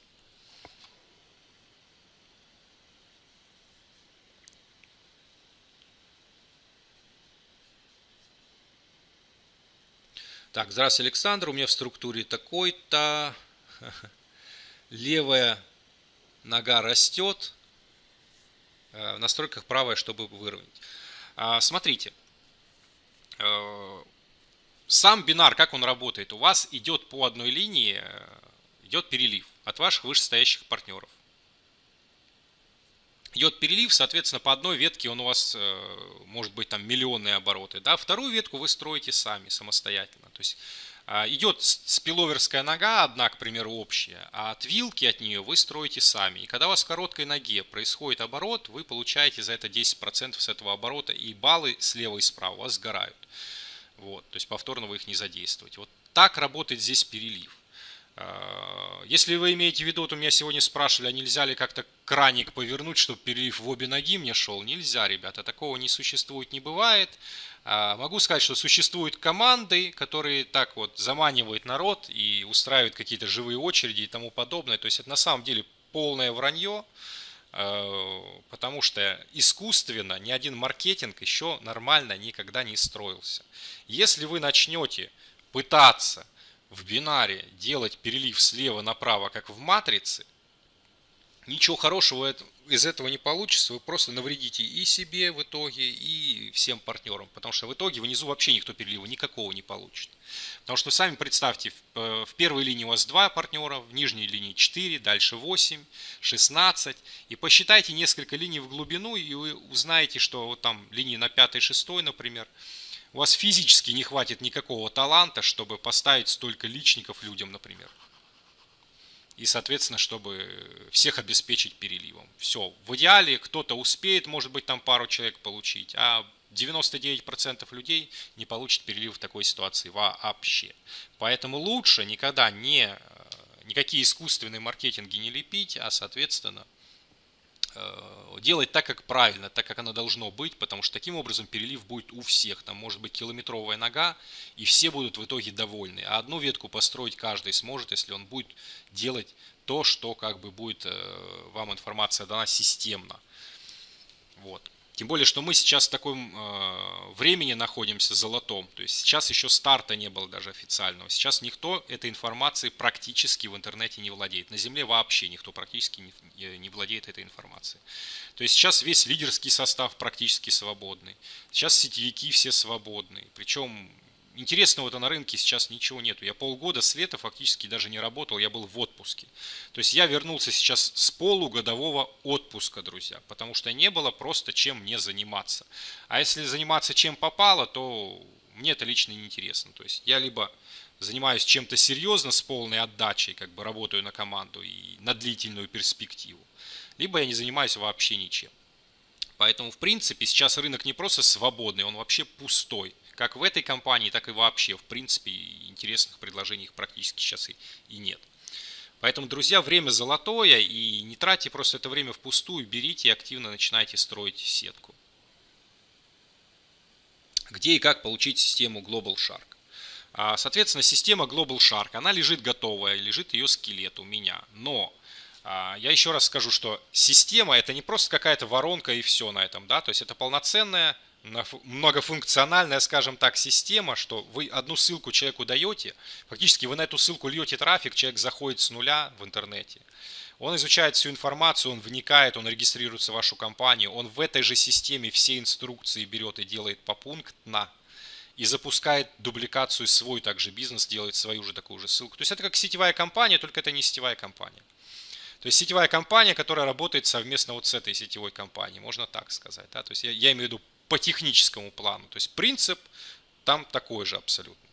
A: Так, здравствуйте, Александр. У меня в структуре такой-то. Левая нога растет. Э, в настройках правая, чтобы выровнять. А, смотрите, Э, сам бинар, как он работает? У вас идет по одной линии, э, идет перелив от ваших вышестоящих партнеров. Идет перелив, соответственно, по одной ветке он у вас э, может быть там миллионные обороты. Да? Вторую ветку вы строите сами, самостоятельно. То есть А, идет спиловерская нога, одна, к примеру, общая, а от вилки от нее вы строите сами. И когда у вас в короткой ноге происходит оборот, вы получаете за это 10% с этого оборота, и баллы слева и справа у вас сгорают. Вот, то есть повторно вы их не задействуете. Вот так работает здесь перелив. А, если вы имеете в виду, вот у меня сегодня спрашивали, а нельзя ли как-то краник повернуть, чтобы перелив в обе ноги мне шел? Нельзя, ребята, такого не существует, не бывает. А, могу сказать, что существуют команды, которые так вот заманивают народ и устраивают какие-то живые очереди и тому подобное. То есть это на самом деле полное вранье, а, потому что искусственно ни один маркетинг еще нормально никогда не строился. Если вы начнете пытаться в бинаре делать перелив слева направо, как в матрице, ничего хорошего из этого не получится, вы просто навредите и себе в итоге, и всем партнерам, потому что в итоге внизу вообще никто перелива никакого не получит. Потому что сами представьте, в э, первой линии у вас 2 партнера, в нижней линии 4, дальше 8, 16, и посчитайте несколько линий в глубину, и вы узнаете, что вот там линии на 5 6, например, у вас физически не хватит никакого таланта, чтобы поставить столько личников людям, например. И, соответственно, чтобы всех обеспечить переливом. Все. В идеале кто-то успеет, может быть, там пару человек получить, а 99% людей не получит перелив в такой ситуации вообще. Поэтому лучше никогда не, э, никакие искусственные маркетинги не лепить, а, соответственно, делать так, как правильно, так, как оно должно быть, потому что таким образом перелив будет у всех. Там может быть километровая нога, и все будут в итоге довольны. А одну ветку построить каждый сможет, если он будет делать то, что как бы будет э, вам информация дана системно. Вот. Тем более, что мы сейчас в таком э, времени находимся золотом. То есть сейчас еще старта не было даже официального. Сейчас никто этой информацией практически в интернете не владеет. На Земле вообще никто практически не, не владеет этой информацией. То есть сейчас весь лидерский состав практически свободный. Сейчас сетевики все свободные. Причем интересного-то на рынке сейчас ничего нету. Я полгода с лета фактически даже не работал, я был в отпуске. То есть я вернулся сейчас с полугодового отпуска, друзья, потому что не было просто чем мне заниматься. А если заниматься чем попало, то мне это лично не интересно. То есть я либо занимаюсь чем-то серьезно с полной отдачей, как бы работаю на команду и на длительную перспективу, либо я не занимаюсь вообще ничем. Поэтому, в принципе, сейчас рынок не просто свободный, он вообще пустой как в этой компании, так и вообще, в принципе, интересных предложений практически сейчас и, и нет. Поэтому, друзья, время золотое, и не тратьте просто это время впустую, берите и активно начинайте строить сетку. Где и как получить систему Global Shark? А, соответственно, система Global Shark, она лежит готовая, лежит ее скелет у меня. Но а, я еще раз скажу, что система это не просто какая-то воронка и все на этом, да, то есть это полноценная многофункциональная, скажем так, система, что вы одну ссылку человеку даете, фактически вы на эту ссылку льете трафик, человек заходит с нуля в интернете. Он изучает всю информацию, он вникает, он регистрируется в вашу компанию, он в этой же системе все инструкции берет и делает попунктно, и запускает дубликацию свой также бизнес, делает свою же такую же ссылку. То есть это как сетевая компания, только это не сетевая компания. То есть сетевая компания, которая работает совместно вот с этой сетевой компанией, можно так сказать. Да? То есть я, я имею в виду по техническому плану. То есть принцип там такой же абсолютно.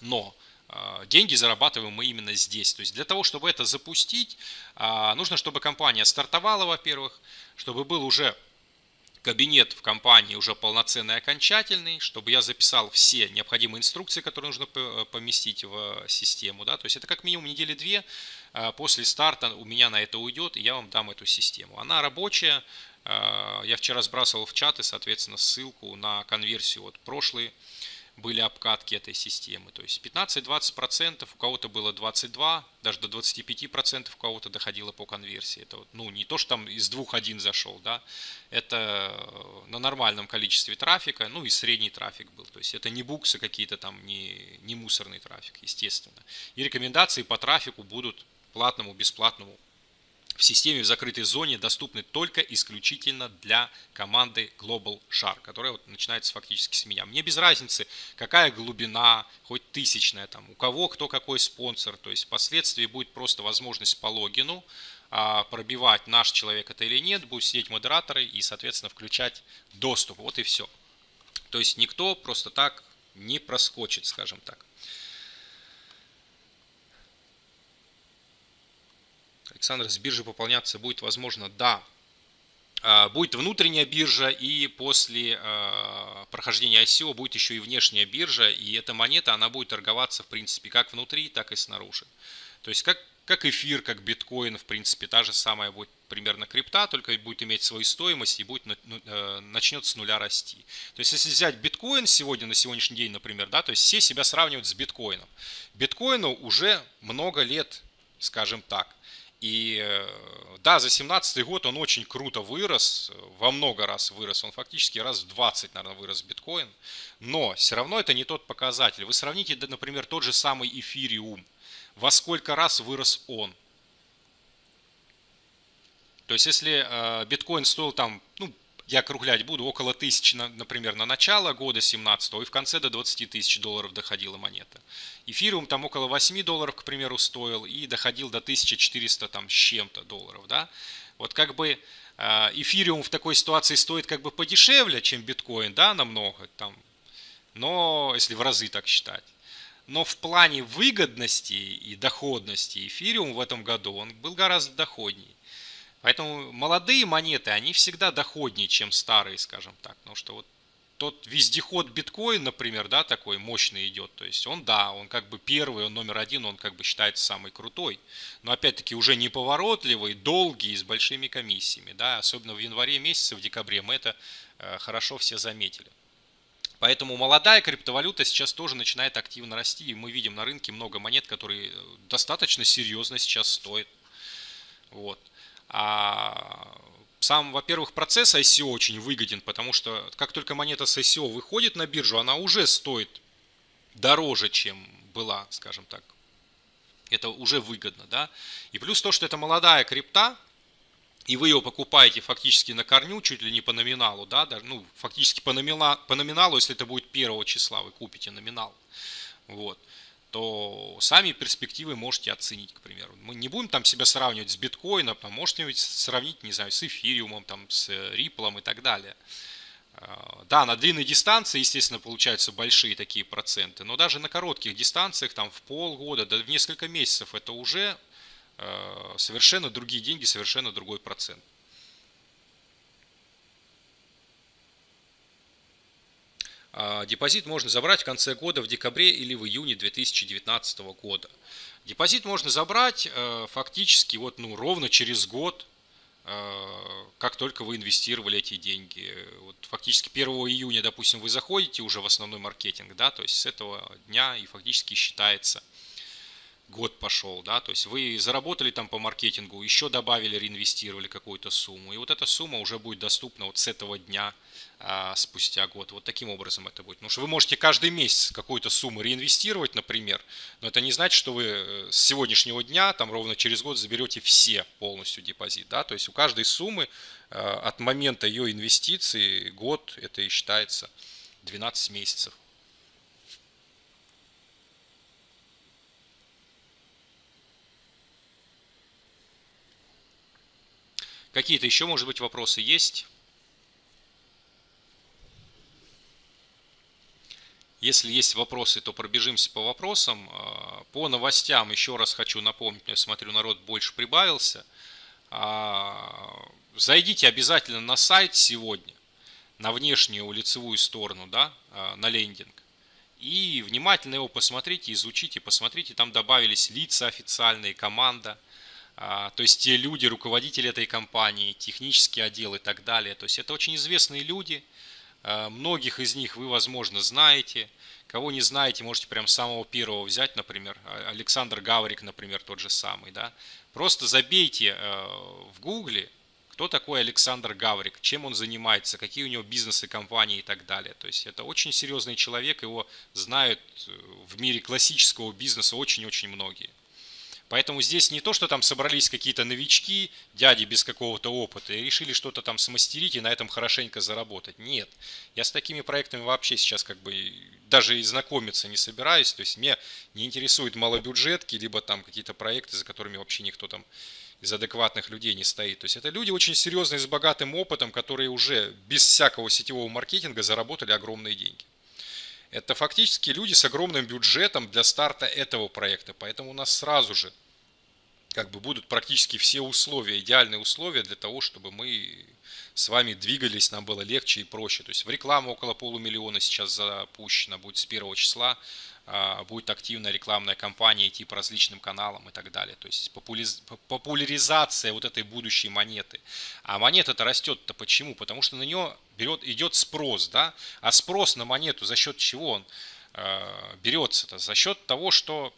A: Но а, деньги зарабатываем мы именно здесь. То есть для того, чтобы это запустить, а, нужно, чтобы компания стартовала, во-первых, чтобы был уже кабинет в компании уже полноценный, окончательный, чтобы я записал все необходимые инструкции, которые нужно поместить в систему. Да? То есть это как минимум недели две а, после старта у меня на это уйдет, и я вам дам эту систему. Она рабочая, я вчера сбрасывал в чаты, соответственно, ссылку на конверсию. Вот прошлые были обкатки этой системы. То есть 15-20%, у кого-то было 22, даже до 25% у кого-то доходило по конверсии. Это ну, не то, что там из двух один зашел, да, это на нормальном количестве трафика, ну и средний трафик был. То есть это не буксы какие-то там, не, не мусорный трафик, естественно. И рекомендации по трафику будут платному, бесплатному в системе в закрытой зоне доступны только исключительно для команды Global Shark, которая вот начинается фактически с меня. Мне без разницы, какая глубина, хоть тысячная там, у кого кто какой спонсор, то есть впоследствии будет просто возможность по логину а, пробивать наш человек это или нет, будут сидеть модераторы и, соответственно, включать доступ. Вот и все. То есть никто просто так не проскочит, скажем так. Александр, с биржи пополняться будет возможно? Да. А, будет внутренняя биржа и после а, прохождения ICO будет еще и внешняя биржа. И эта монета, она будет торговаться в принципе как внутри, так и снаружи. То есть как, как эфир, как биткоин, в принципе, та же самая будет примерно крипта, только будет иметь свою стоимость и будет, ну, э, начнет с нуля расти. То есть если взять биткоин сегодня, на сегодняшний день, например, да, то есть все себя сравнивают с биткоином. Биткоину уже много лет, скажем так. И э, да, за 2017 год он очень круто вырос, во много раз вырос, он фактически раз в 20, наверное, вырос биткоин, но все равно это не тот показатель. Вы сравните, например, тот же самый эфириум, во сколько раз вырос он. То есть если э, биткоин стоил там, ну, я округлять буду, около тысячи, например, на начало года 17 и в конце до 20 тысяч долларов доходила монета. Эфириум там около 8 долларов, к примеру, стоил и доходил до 1400 там с чем-то долларов, да. Вот как бы э, эфириум в такой ситуации стоит как бы подешевле, чем биткоин, да, намного, там, но если в разы так считать. Но в плане выгодности и доходности эфириум в этом году он был гораздо доходнее. Поэтому молодые монеты, они всегда доходнее, чем старые, скажем так. Потому что вот тот вездеход биткоин, например, да, такой мощный идет. То есть он, да, он как бы первый, он номер один, он как бы считается самый крутой. Но опять-таки уже неповоротливый, долгий, с большими комиссиями. Да, особенно в январе месяце, в декабре мы это э, хорошо все заметили. Поэтому молодая криптовалюта сейчас тоже начинает активно расти. И мы видим на рынке много монет, которые э, достаточно серьезно сейчас стоят. Вот. А сам, во-первых, процесс ICO очень выгоден, потому что как только монета с ICO выходит на биржу, она уже стоит дороже, чем была, скажем так. Это уже выгодно, да. И плюс то, что это молодая крипта, и вы ее покупаете фактически на корню, чуть ли не по номиналу, да, даже, ну, фактически по, номина, по номиналу, если это будет первого числа, вы купите номинал. Вот то сами перспективы можете оценить, к примеру. Мы не будем там себя сравнивать с биткоином, там можете сравнить, не знаю, с эфириумом, там, с риплом и так далее. А, да, на длинной дистанции, естественно, получаются большие такие проценты, но даже на коротких дистанциях, там в полгода, да в несколько месяцев, это уже а, совершенно другие деньги, совершенно другой процент. Депозит можно забрать в конце года, в декабре или в июне 2019 года. Депозит можно забрать э, фактически вот, ну, ровно через год, э, как только вы инвестировали эти деньги. Вот фактически 1 июня, допустим, вы заходите уже в основной маркетинг, да, то есть с этого дня и фактически считается год пошел, да, то есть вы заработали там по маркетингу, еще добавили, реинвестировали какую-то сумму, и вот эта сумма уже будет доступна вот с этого дня а, спустя год. Вот таким образом это будет. Потому что вы можете каждый месяц какую-то сумму реинвестировать, например, но это не значит, что вы э, с сегодняшнего дня, там ровно через год заберете все полностью депозит, да, то есть у каждой суммы а, от момента ее инвестиции год, это и считается 12 месяцев. Какие-то еще, может быть, вопросы есть? Если есть вопросы, то пробежимся по вопросам. А, по новостям еще раз хочу напомнить, я смотрю, народ больше прибавился. А, зайдите обязательно на сайт сегодня, на внешнюю лицевую сторону, да, а, на лендинг. И внимательно его посмотрите, изучите, посмотрите, там добавились лица официальные, команда – то есть те люди, руководители этой компании, технический отдел и так далее. То есть это очень известные люди, многих из них вы, возможно, знаете. Кого не знаете, можете прям самого первого взять, например, а, Александр Гаврик, например, тот же самый. Да? Просто забейте в гугле, кто такой Александр Гаврик, чем он занимается, какие у него бизнесы, компании и так далее. То есть это очень серьезный человек, его знают э, в мире классического бизнеса очень-очень многие. Поэтому здесь не то, что там собрались какие-то новички, дяди без какого-то опыта, и решили что-то там смастерить и на этом хорошенько заработать. Нет, я с такими проектами вообще сейчас как бы даже и знакомиться не собираюсь. То есть мне не интересуют малобюджетки, либо там какие-то проекты, за которыми вообще никто там из адекватных людей не стоит. То есть это люди очень серьезные, с богатым опытом, которые уже без всякого сетевого маркетинга заработали огромные деньги. Это фактически люди с огромным бюджетом для старта этого проекта. Поэтому у нас сразу же как бы будут практически все условия, идеальные условия для того, чтобы мы с вами двигались, нам было легче и проще. То есть в рекламу около полумиллиона сейчас запущено будет с первого числа. А, будет активная рекламная кампания идти по различным каналам и так далее. То есть популяризация вот этой будущей монеты. А монета-то растет-то почему? Потому что на нее берет, идет спрос, да? А спрос на монету за счет чего он э, берется-то? За счет того, что,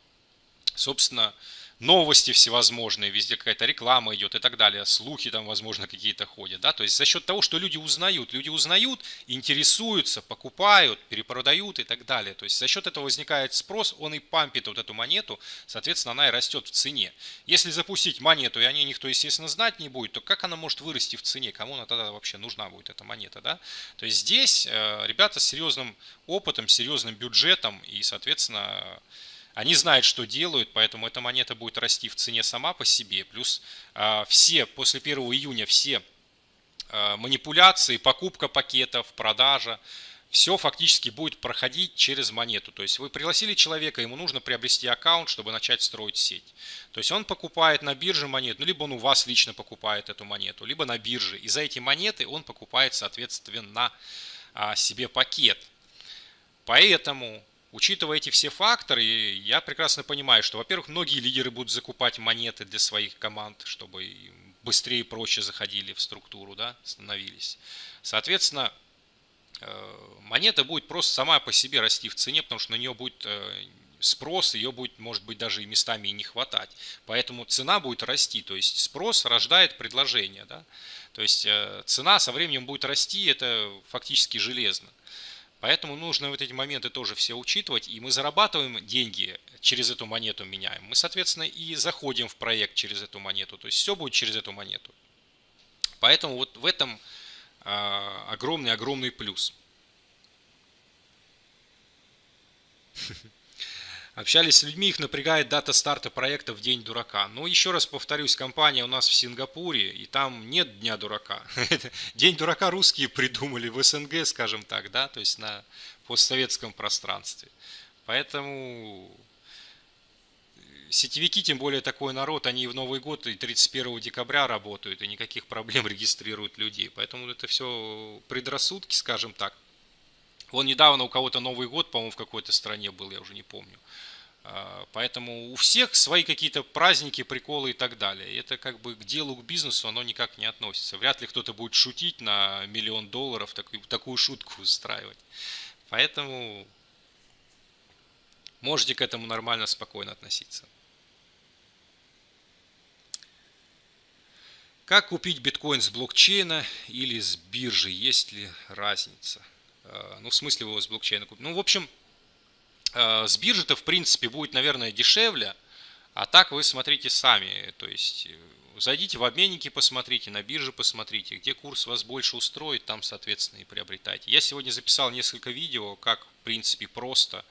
A: собственно, новости всевозможные, везде какая-то реклама идет и так далее, слухи там, возможно, какие-то ходят, да, то есть за счет того, что люди узнают, люди узнают, интересуются, покупают, перепродают и так далее, то есть за счет этого возникает спрос, он и пампит вот эту монету, соответственно, она и растет в цене. Если запустить монету, и о ней никто, естественно, знать не будет, то как она может вырасти в цене, кому она тогда вообще нужна будет, эта монета, да? То есть здесь э, ребята с серьезным опытом, серьезным бюджетом и, соответственно, они знают, что делают, поэтому эта монета будет расти в цене сама по себе. Плюс э, все, после 1 июня все э, манипуляции, покупка пакетов, продажа, все фактически будет проходить через монету. То есть вы пригласили человека, ему нужно приобрести аккаунт, чтобы начать строить сеть. То есть он покупает на бирже монету, ну, либо он у вас лично покупает эту монету, либо на бирже. И за эти монеты он покупает, соответственно, а, себе пакет. Поэтому Учитывая эти все факторы, я прекрасно понимаю, что, во-первых, многие лидеры будут закупать монеты для своих команд, чтобы быстрее и проще заходили в структуру, да, становились. Соответственно, э, монета будет просто сама по себе расти в цене, потому что на нее будет э, спрос, ее будет, может быть, даже и местами и не хватать. Поэтому цена будет расти, то есть спрос рождает предложение. Да? То есть э, цена со временем будет расти, это фактически железно. Поэтому нужно вот эти моменты тоже все учитывать. И мы зарабатываем деньги через эту монету меняем. Мы, соответственно, и заходим в проект через эту монету. То есть все будет через эту монету. Поэтому вот в этом огромный-огромный плюс. *laughs* Общались с людьми, их напрягает дата старта проекта в День дурака. Но еще раз повторюсь, компания у нас в Сингапуре, и там нет Дня дурака. *laughs* День дурака русские придумали в СНГ, скажем так, да, то есть на постсоветском пространстве. Поэтому сетевики, тем более такой народ, они и в Новый год и 31 декабря работают, и никаких проблем *laughs* регистрируют людей. Поэтому это все предрассудки, скажем так. Вон недавно у кого-то Новый год, по-моему, в какой-то стране был, я уже не помню. А, поэтому у всех свои какие-то праздники, приколы и так далее. Это как бы к делу, к бизнесу оно никак не относится. Вряд ли кто-то будет шутить на миллион долларов, такую, такую шутку устраивать. Поэтому можете к этому нормально, спокойно относиться. Как купить биткоин с блокчейна или с биржи? Есть ли разница? А, ну, в смысле его с блокчейна купить? Ну, в общем, Э, с биржи-то, в принципе, будет, наверное, дешевле, а так вы смотрите сами, то есть э, зайдите в обменники, посмотрите, на бирже посмотрите, где курс вас больше устроит, там, соответственно, и приобретайте. Я сегодня записал несколько видео, как, в принципе, просто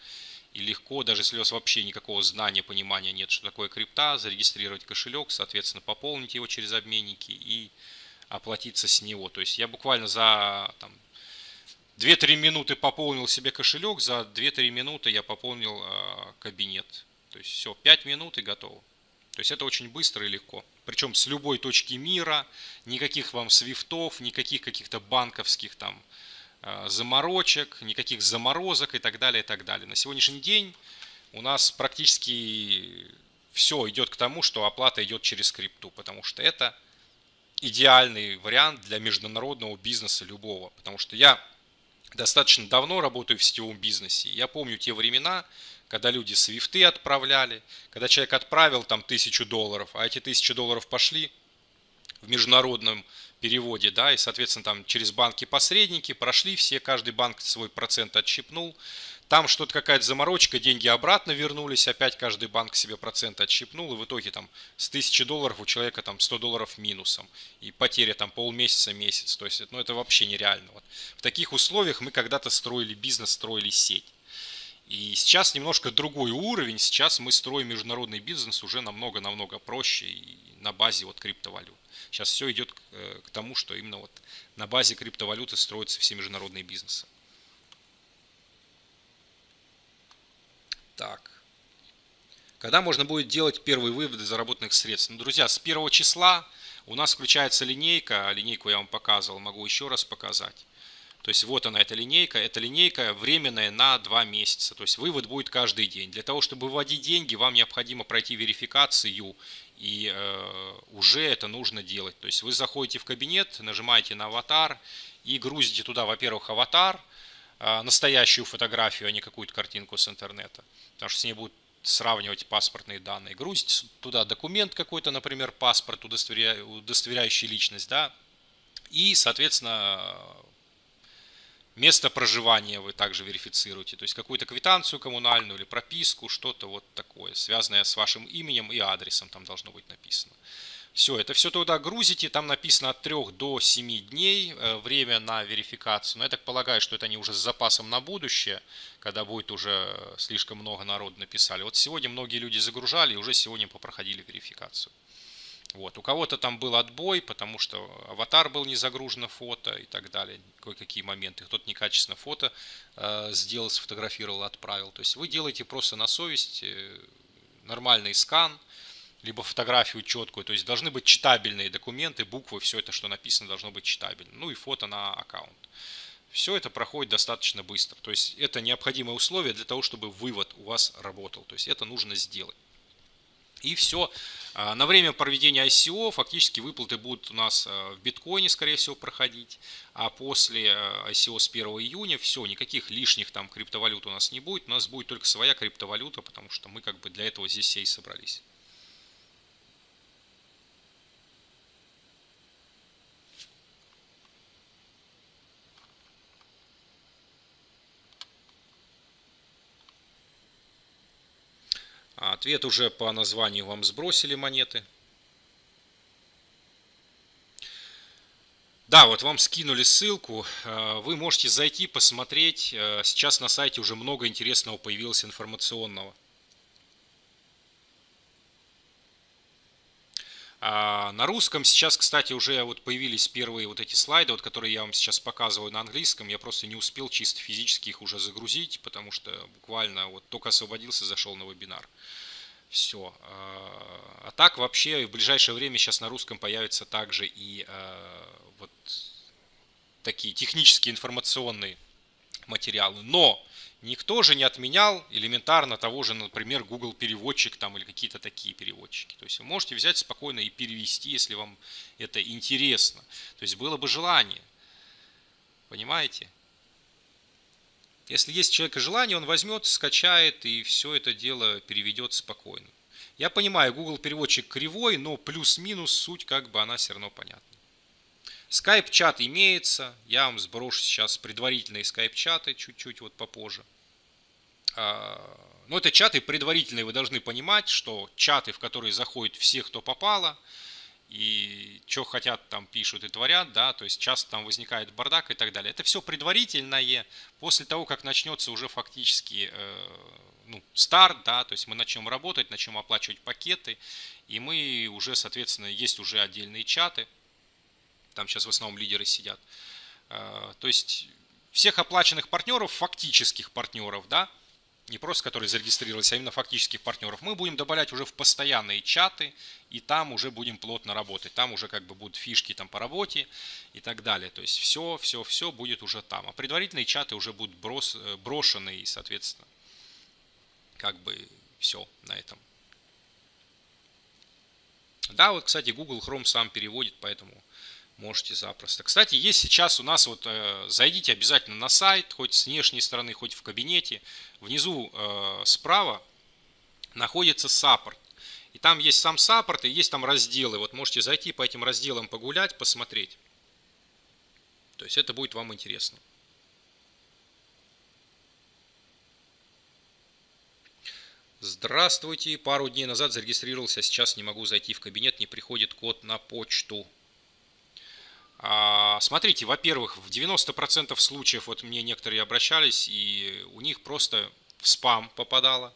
A: и легко, даже если у вас вообще никакого знания, понимания нет, что такое крипта, зарегистрировать кошелек, соответственно, пополнить его через обменники и оплатиться с него. То есть я буквально за там, 2-3 минуты пополнил себе кошелек, за 2-3 минуты я пополнил э, кабинет. То есть все, 5 минут и готово. То есть это очень быстро и легко. Причем с любой точки мира, никаких вам свифтов, никаких каких-то банковских там э, заморочек, никаких заморозок и так далее, и так далее. На сегодняшний день у нас практически все идет к тому, что оплата идет через крипту, потому что это идеальный вариант для международного бизнеса любого. Потому что я достаточно давно работаю в сетевом бизнесе. Я помню те времена, когда люди свифты отправляли, когда человек отправил там тысячу долларов, а эти тысячи долларов пошли в международном переводе, да, и, соответственно, там через банки-посредники прошли все, каждый банк свой процент отщипнул, там что-то какая-то заморочка, деньги обратно вернулись, опять каждый банк себе процент отщипнул, и в итоге там с 1000 долларов у человека там 100 долларов минусом, и потеря там полмесяца, месяц, то есть ну, это вообще нереально. В таких условиях мы когда-то строили бизнес, строили сеть. И сейчас немножко другой уровень, сейчас мы строим международный бизнес уже намного-намного проще и на базе вот криптовалют. Сейчас все идет э, к тому, что именно вот на базе криптовалюты строятся все международные бизнесы. Так. Когда можно будет делать первые выводы заработанных средств? Ну, друзья, с первого числа у нас включается линейка. Линейку я вам показывал, могу еще раз показать. То есть вот она, эта линейка. Эта линейка временная на 2 месяца. То есть вывод будет каждый день. Для того, чтобы выводить деньги, вам необходимо пройти верификацию. И э, уже это нужно делать. То есть вы заходите в кабинет, нажимаете на аватар и грузите туда, во-первых, аватар, э, настоящую фотографию, а не какую-то картинку с интернета. Потому что с ней будут сравнивать паспортные данные. Грузите туда документ какой-то, например, паспорт, удостоверя... удостоверяющий личность, да, и, соответственно, Место проживания вы также верифицируете, то есть какую-то квитанцию коммунальную или прописку, что-то вот такое, связанное с вашим именем и адресом там должно быть написано. Все, это все туда грузите, там написано от 3 до 7 дней э, время на верификацию. Но я так полагаю, что это они уже с запасом на будущее, когда будет уже слишком много народу написали. Вот сегодня многие люди загружали и уже сегодня попроходили верификацию. Вот. У кого-то там был отбой, потому что аватар был не загружено фото и так далее. Кое-какие моменты. Кто-то некачественно фото э, сделал, сфотографировал, отправил. То есть вы делаете просто на совесть э, нормальный скан, либо фотографию четкую. То есть должны быть читабельные документы, буквы, все это, что написано, должно быть читабельно. Ну и фото на аккаунт. Все это проходит достаточно быстро. То есть это необходимое условие для того, чтобы вывод у вас работал. То есть это нужно сделать. И все. А, на время проведения ICO фактически выплаты будут у нас а, в биткоине, скорее всего, проходить. А после а, ICO с 1 июня все, никаких лишних там криптовалют у нас не будет. У нас будет только своя криптовалюта, потому что мы как бы для этого здесь все и собрались. Ответ уже по названию вам сбросили монеты. Да, вот вам скинули ссылку, э, вы можете зайти, посмотреть. Э, сейчас на сайте уже много интересного появилось информационного. На русском сейчас, кстати, уже вот появились первые вот эти слайды, вот, которые я вам сейчас показываю на английском. Я просто не успел чисто физически их уже загрузить, потому что буквально вот только освободился, зашел на вебинар. Все. А, а так вообще в ближайшее время сейчас на русском появятся также и а, вот такие технические информационные материалы. Но Никто же не отменял элементарно того же, например, Google переводчик там или какие-то такие переводчики. То есть вы можете взять спокойно и перевести, если вам это интересно. То есть было бы желание. Понимаете? Если есть у человека желание, он возьмет, скачает и все это дело переведет спокойно. Я понимаю, Google переводчик кривой, но плюс-минус суть как бы она все равно понятна. Скайп-чат имеется. Я вам сброшу сейчас предварительные скайп-чаты чуть-чуть вот попозже. А, но это чаты предварительные, вы должны понимать, что чаты, в которые заходят все, кто попало, и что хотят там пишут и творят, да, то есть часто там возникает бардак и так далее. Это все предварительное, после того, как начнется уже фактически э, ну, старт, да, то есть мы начнем работать, начнем оплачивать пакеты, и мы уже, соответственно, есть уже отдельные чаты, там сейчас в основном лидеры сидят. Э, то есть всех оплаченных партнеров, фактических партнеров, да, не просто которые зарегистрировались, а именно фактических партнеров, мы будем добавлять уже в постоянные чаты, и там уже будем плотно работать. Там уже как бы будут фишки там по работе и так далее. То есть все, все, все будет уже там. А предварительные чаты уже будут брос, э, брошены и, соответственно, как бы все на этом. Да, вот, кстати, Google Chrome сам переводит, поэтому можете запросто. Кстати, есть сейчас у нас, вот э, зайдите обязательно на сайт, хоть с внешней стороны, хоть в кабинете. Внизу э, справа находится саппорт. И там есть сам саппорт и есть там разделы. Вот можете зайти по этим разделам погулять, посмотреть. То есть это будет вам интересно. Здравствуйте. Пару дней назад зарегистрировался, сейчас не могу зайти в кабинет, не приходит код на почту. А, смотрите, во-первых, в 90% случаев, вот мне некоторые обращались, и у них просто в спам попадало.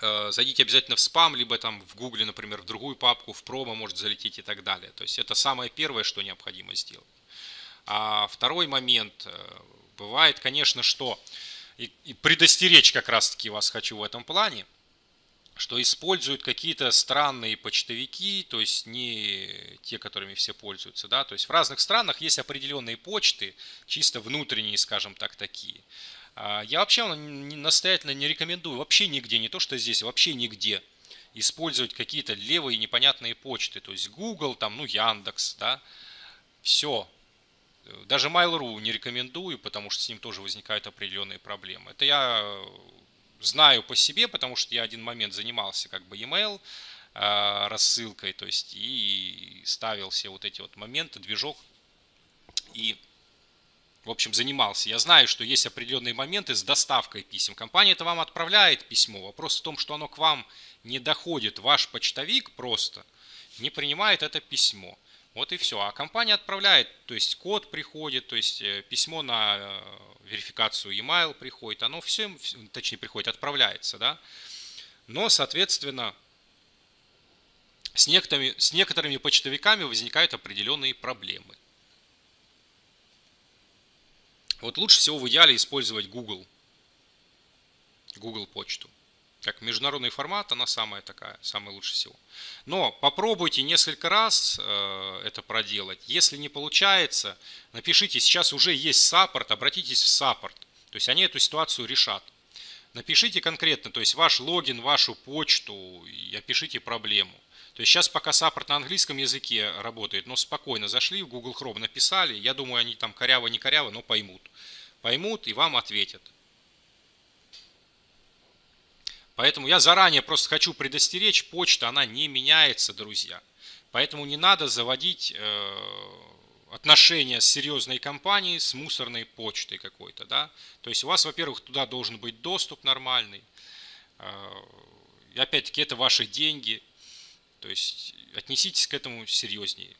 A: Э, зайдите обязательно в спам, либо там в гугле, например, в другую папку, в промо может залететь и так далее. То есть это самое первое, что необходимо сделать. А второй момент, э, бывает, конечно, что, и, предостеречь как раз-таки вас хочу в этом плане, что используют какие-то странные почтовики, то есть не те, которыми все пользуются, да, то есть в разных странах есть определенные почты, чисто внутренние, скажем так, такие. А я вообще настоятельно не рекомендую вообще нигде, не то что здесь, вообще нигде использовать какие-то левые непонятные почты, то есть Google, там, ну, Яндекс, да, все. Даже Mail.ru не рекомендую, потому что с ним тоже возникают определенные проблемы. Это я знаю по себе, потому что я один момент занимался как бы email э, рассылкой, то есть и ставил все вот эти вот моменты, движок и в общем, занимался. Я знаю, что есть определенные моменты с доставкой писем. Компания это вам отправляет письмо. Вопрос в том, что оно к вам не доходит. Ваш почтовик просто не принимает это письмо. Вот и все. А компания отправляет, то есть код приходит, то есть э, письмо на э, верификацию e-mail приходит, оно все, точнее приходит, отправляется, да. Но, соответственно, с некоторыми, с некоторыми почтовиками возникают определенные проблемы. Вот лучше всего в идеале использовать Google, Google почту как международный формат, она самая такая, самая лучше всего. Но попробуйте несколько раз э, это проделать. Если не получается, напишите, сейчас уже есть саппорт, обратитесь в саппорт. То есть они эту ситуацию решат. Напишите конкретно, то есть ваш логин, вашу почту и опишите проблему. То есть сейчас пока саппорт на английском языке работает, но спокойно зашли в Google Chrome, написали. Я думаю, они там коряво, не коряво, но поймут. Поймут и вам ответят. Поэтому я заранее просто хочу предостеречь, почта, она не меняется, друзья. Поэтому не надо заводить э, отношения с серьезной компанией, с мусорной почтой какой-то. Да? То есть у вас, во-первых, туда должен быть доступ нормальный. Э, и опять-таки это ваши деньги. То есть отнеситесь к этому серьезнее.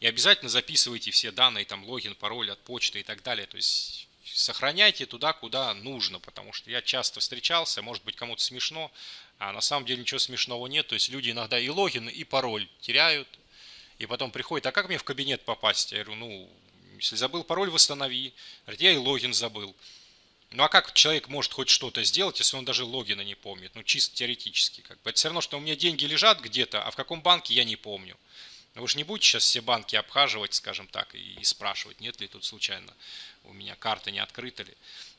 A: И обязательно записывайте все данные, там логин, пароль от почты и так далее. То есть сохраняйте туда, куда нужно, потому что я часто встречался, может быть кому-то смешно, а на самом деле ничего смешного нет, то есть люди иногда и логин, и пароль теряют, и потом приходят, а как мне в кабинет попасть? Я говорю, ну, если забыл пароль, восстанови. Говорит, я и логин забыл. Ну а как человек может хоть что-то сделать, если он даже логина не помнит? Ну чисто теоретически. Как бы. Это все равно, что у меня деньги лежат где-то, а в каком банке я не помню. Вы же не будете сейчас все банки обхаживать, скажем так, и спрашивать, нет ли тут случайно у меня карта не открыта ли.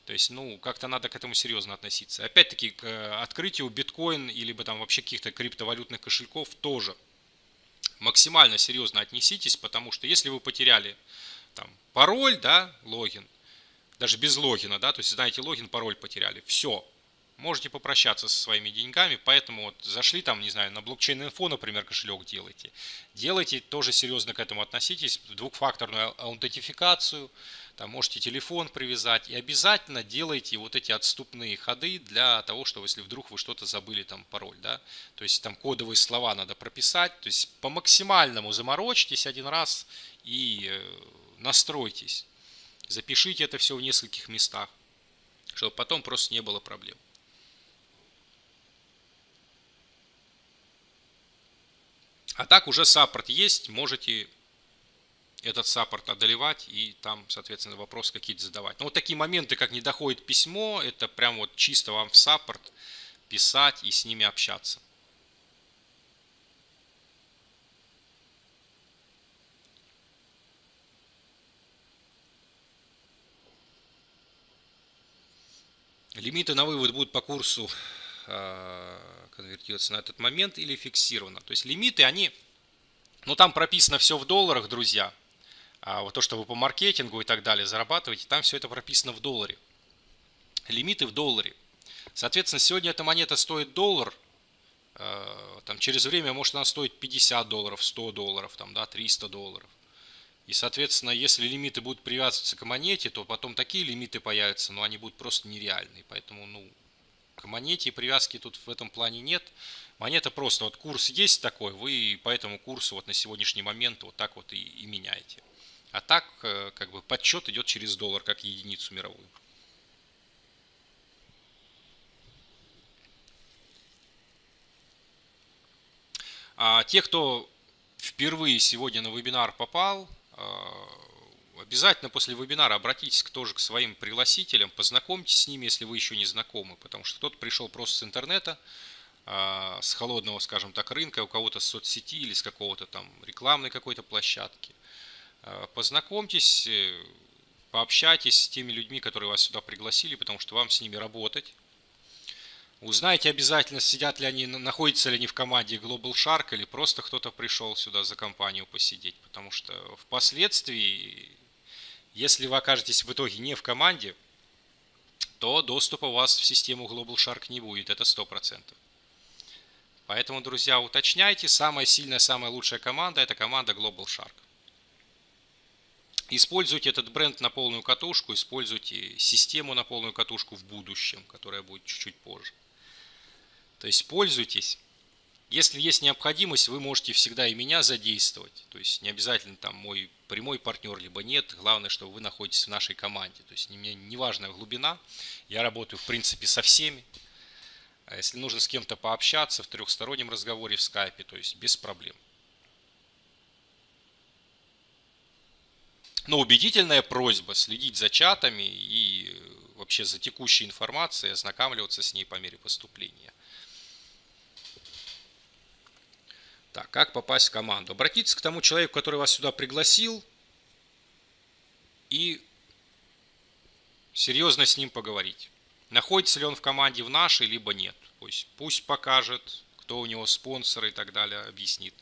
A: То есть, ну, как-то надо к этому серьезно относиться. Опять-таки, к э, открытию биткоин, или там вообще каких-то криптовалютных кошельков тоже максимально серьезно отнеситесь, потому что если вы потеряли там пароль, да, логин, даже без логина, да, то есть знаете логин, пароль потеряли, все, можете попрощаться со своими деньгами, поэтому вот зашли там, не знаю, на блокчейн инфо, например, кошелек делайте. Делайте, тоже серьезно к этому относитесь, двухфакторную аутентификацию, там можете телефон привязать и обязательно делайте вот эти отступные ходы для того, чтобы если вдруг вы что-то забыли, там пароль, да, то есть там кодовые слова надо прописать, то есть по максимальному заморочьтесь один раз и э, настройтесь. Запишите это все в нескольких местах, чтобы потом просто не было проблем. А так уже саппорт есть, можете этот саппорт одолевать и там, соответственно, вопросы какие-то задавать. Но вот такие моменты, как не доходит письмо, это прям вот чисто вам в саппорт писать и с ними общаться. Лимиты на вывод будут по курсу э, конвертироваться на этот момент или фиксировано. То есть лимиты, они, ну там прописано все в долларах, друзья. А вот то, что вы по маркетингу и так далее зарабатываете, там все это прописано в долларе. Лимиты в долларе. Соответственно, сегодня эта монета стоит доллар, э, там через время может она стоить 50 долларов, 100 долларов, там, да, 300 долларов. И, соответственно, если лимиты будут привязываться к монете, то потом такие лимиты появятся, но они будут просто нереальные. Поэтому, ну, к монете привязки тут в этом плане нет. Монета просто, вот курс есть такой, вы по этому курсу вот на сегодняшний момент вот так вот и, и меняете. А так, э, как бы, подсчет идет через доллар, как единицу мировую. А те, кто впервые сегодня на вебинар попал, э, обязательно после вебинара обратитесь тоже к своим пригласителям, познакомьтесь с ними, если вы еще не знакомы, потому что кто-то пришел просто с интернета, а, с холодного, скажем так, рынка, у кого-то с соцсети или с какого-то там рекламной какой-то площадки. А, познакомьтесь, э, пообщайтесь с теми людьми, которые вас сюда пригласили, потому что вам с ними работать. Узнайте обязательно, сидят ли они, находятся ли они в команде Global Shark или просто кто-то пришел сюда за компанию посидеть. Потому что впоследствии, если вы окажетесь в итоге не в команде, то доступа у вас в систему Global Shark не будет, это 100%. Поэтому, друзья, уточняйте, самая сильная, самая лучшая команда – это команда Global Shark. Используйте этот бренд на полную катушку, используйте систему на полную катушку в будущем, которая будет чуть-чуть позже. То есть пользуйтесь. Если есть необходимость, вы можете всегда и меня задействовать. То есть не обязательно там мой прямой партнер, либо нет. Главное, что вы находитесь в нашей команде. То есть мне не важная глубина. Я работаю в принципе со всеми. А если нужно с кем-то пообщаться в трехстороннем разговоре в скайпе, то есть без проблем. Но убедительная просьба следить за чатами и вообще за текущей информацией, ознакомливаться с ней по мере поступления. Так, как попасть в команду? Обратиться к тому человеку, который вас сюда пригласил, и серьезно с ним поговорить. Находится ли он в команде в нашей, либо нет. Пусть, пусть покажет, кто у него спонсоры и так далее, объяснит.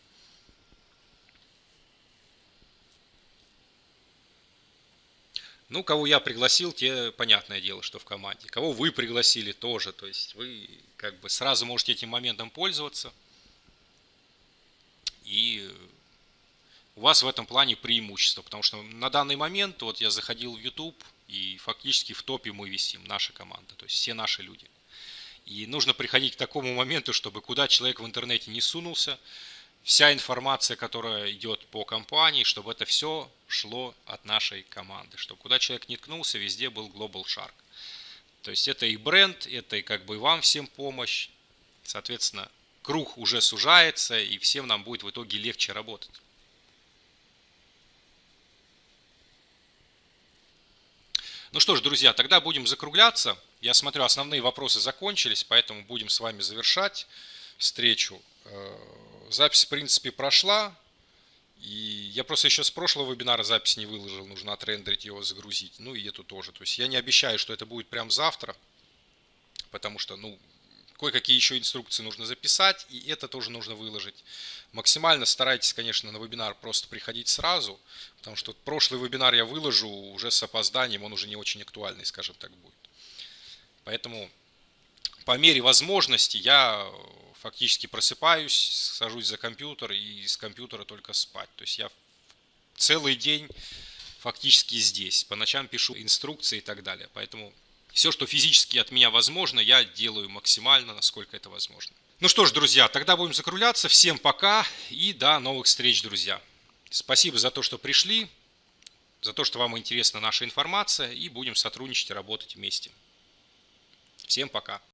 A: Ну, кого я пригласил, те, понятное дело, что в команде. Кого вы пригласили, тоже. То есть вы как бы сразу можете этим моментом пользоваться. И у вас в этом плане преимущество. Потому что на данный момент, вот я заходил в YouTube, и фактически в топе мы висим, наша команда. То есть все наши люди. И нужно приходить к такому моменту, чтобы куда человек в интернете не сунулся, вся информация, которая идет по компании, чтобы это все шло от нашей команды. Чтобы куда человек не ткнулся, везде был Global Shark. То есть это и бренд, это и как бы вам всем помощь. Соответственно, круг уже сужается, и всем нам будет в итоге легче работать. Ну что ж, друзья, тогда будем закругляться. Я смотрю, основные вопросы закончились, поэтому будем с вами завершать встречу. Э, запись, в принципе, прошла. И я просто еще с прошлого вебинара запись не выложил, нужно отрендерить его, загрузить. Ну и эту тоже. То есть я не обещаю, что это будет прям завтра, потому что, ну, кое-какие еще инструкции нужно записать, и это тоже нужно выложить. Максимально старайтесь, конечно, на вебинар просто приходить сразу, потому что прошлый вебинар я выложу уже с опозданием, он уже не очень актуальный, скажем так, будет. Поэтому по мере возможности я фактически просыпаюсь, сажусь за компьютер и с компьютера только спать. То есть я целый день фактически здесь. По ночам пишу инструкции и так далее. Поэтому все, что физически от меня возможно, я делаю максимально, насколько это возможно. Ну что ж, друзья, тогда будем закругляться. Всем пока и до новых встреч, друзья. Спасибо за то, что пришли, за то, что вам интересна наша информация, и будем сотрудничать и работать вместе. Всем пока.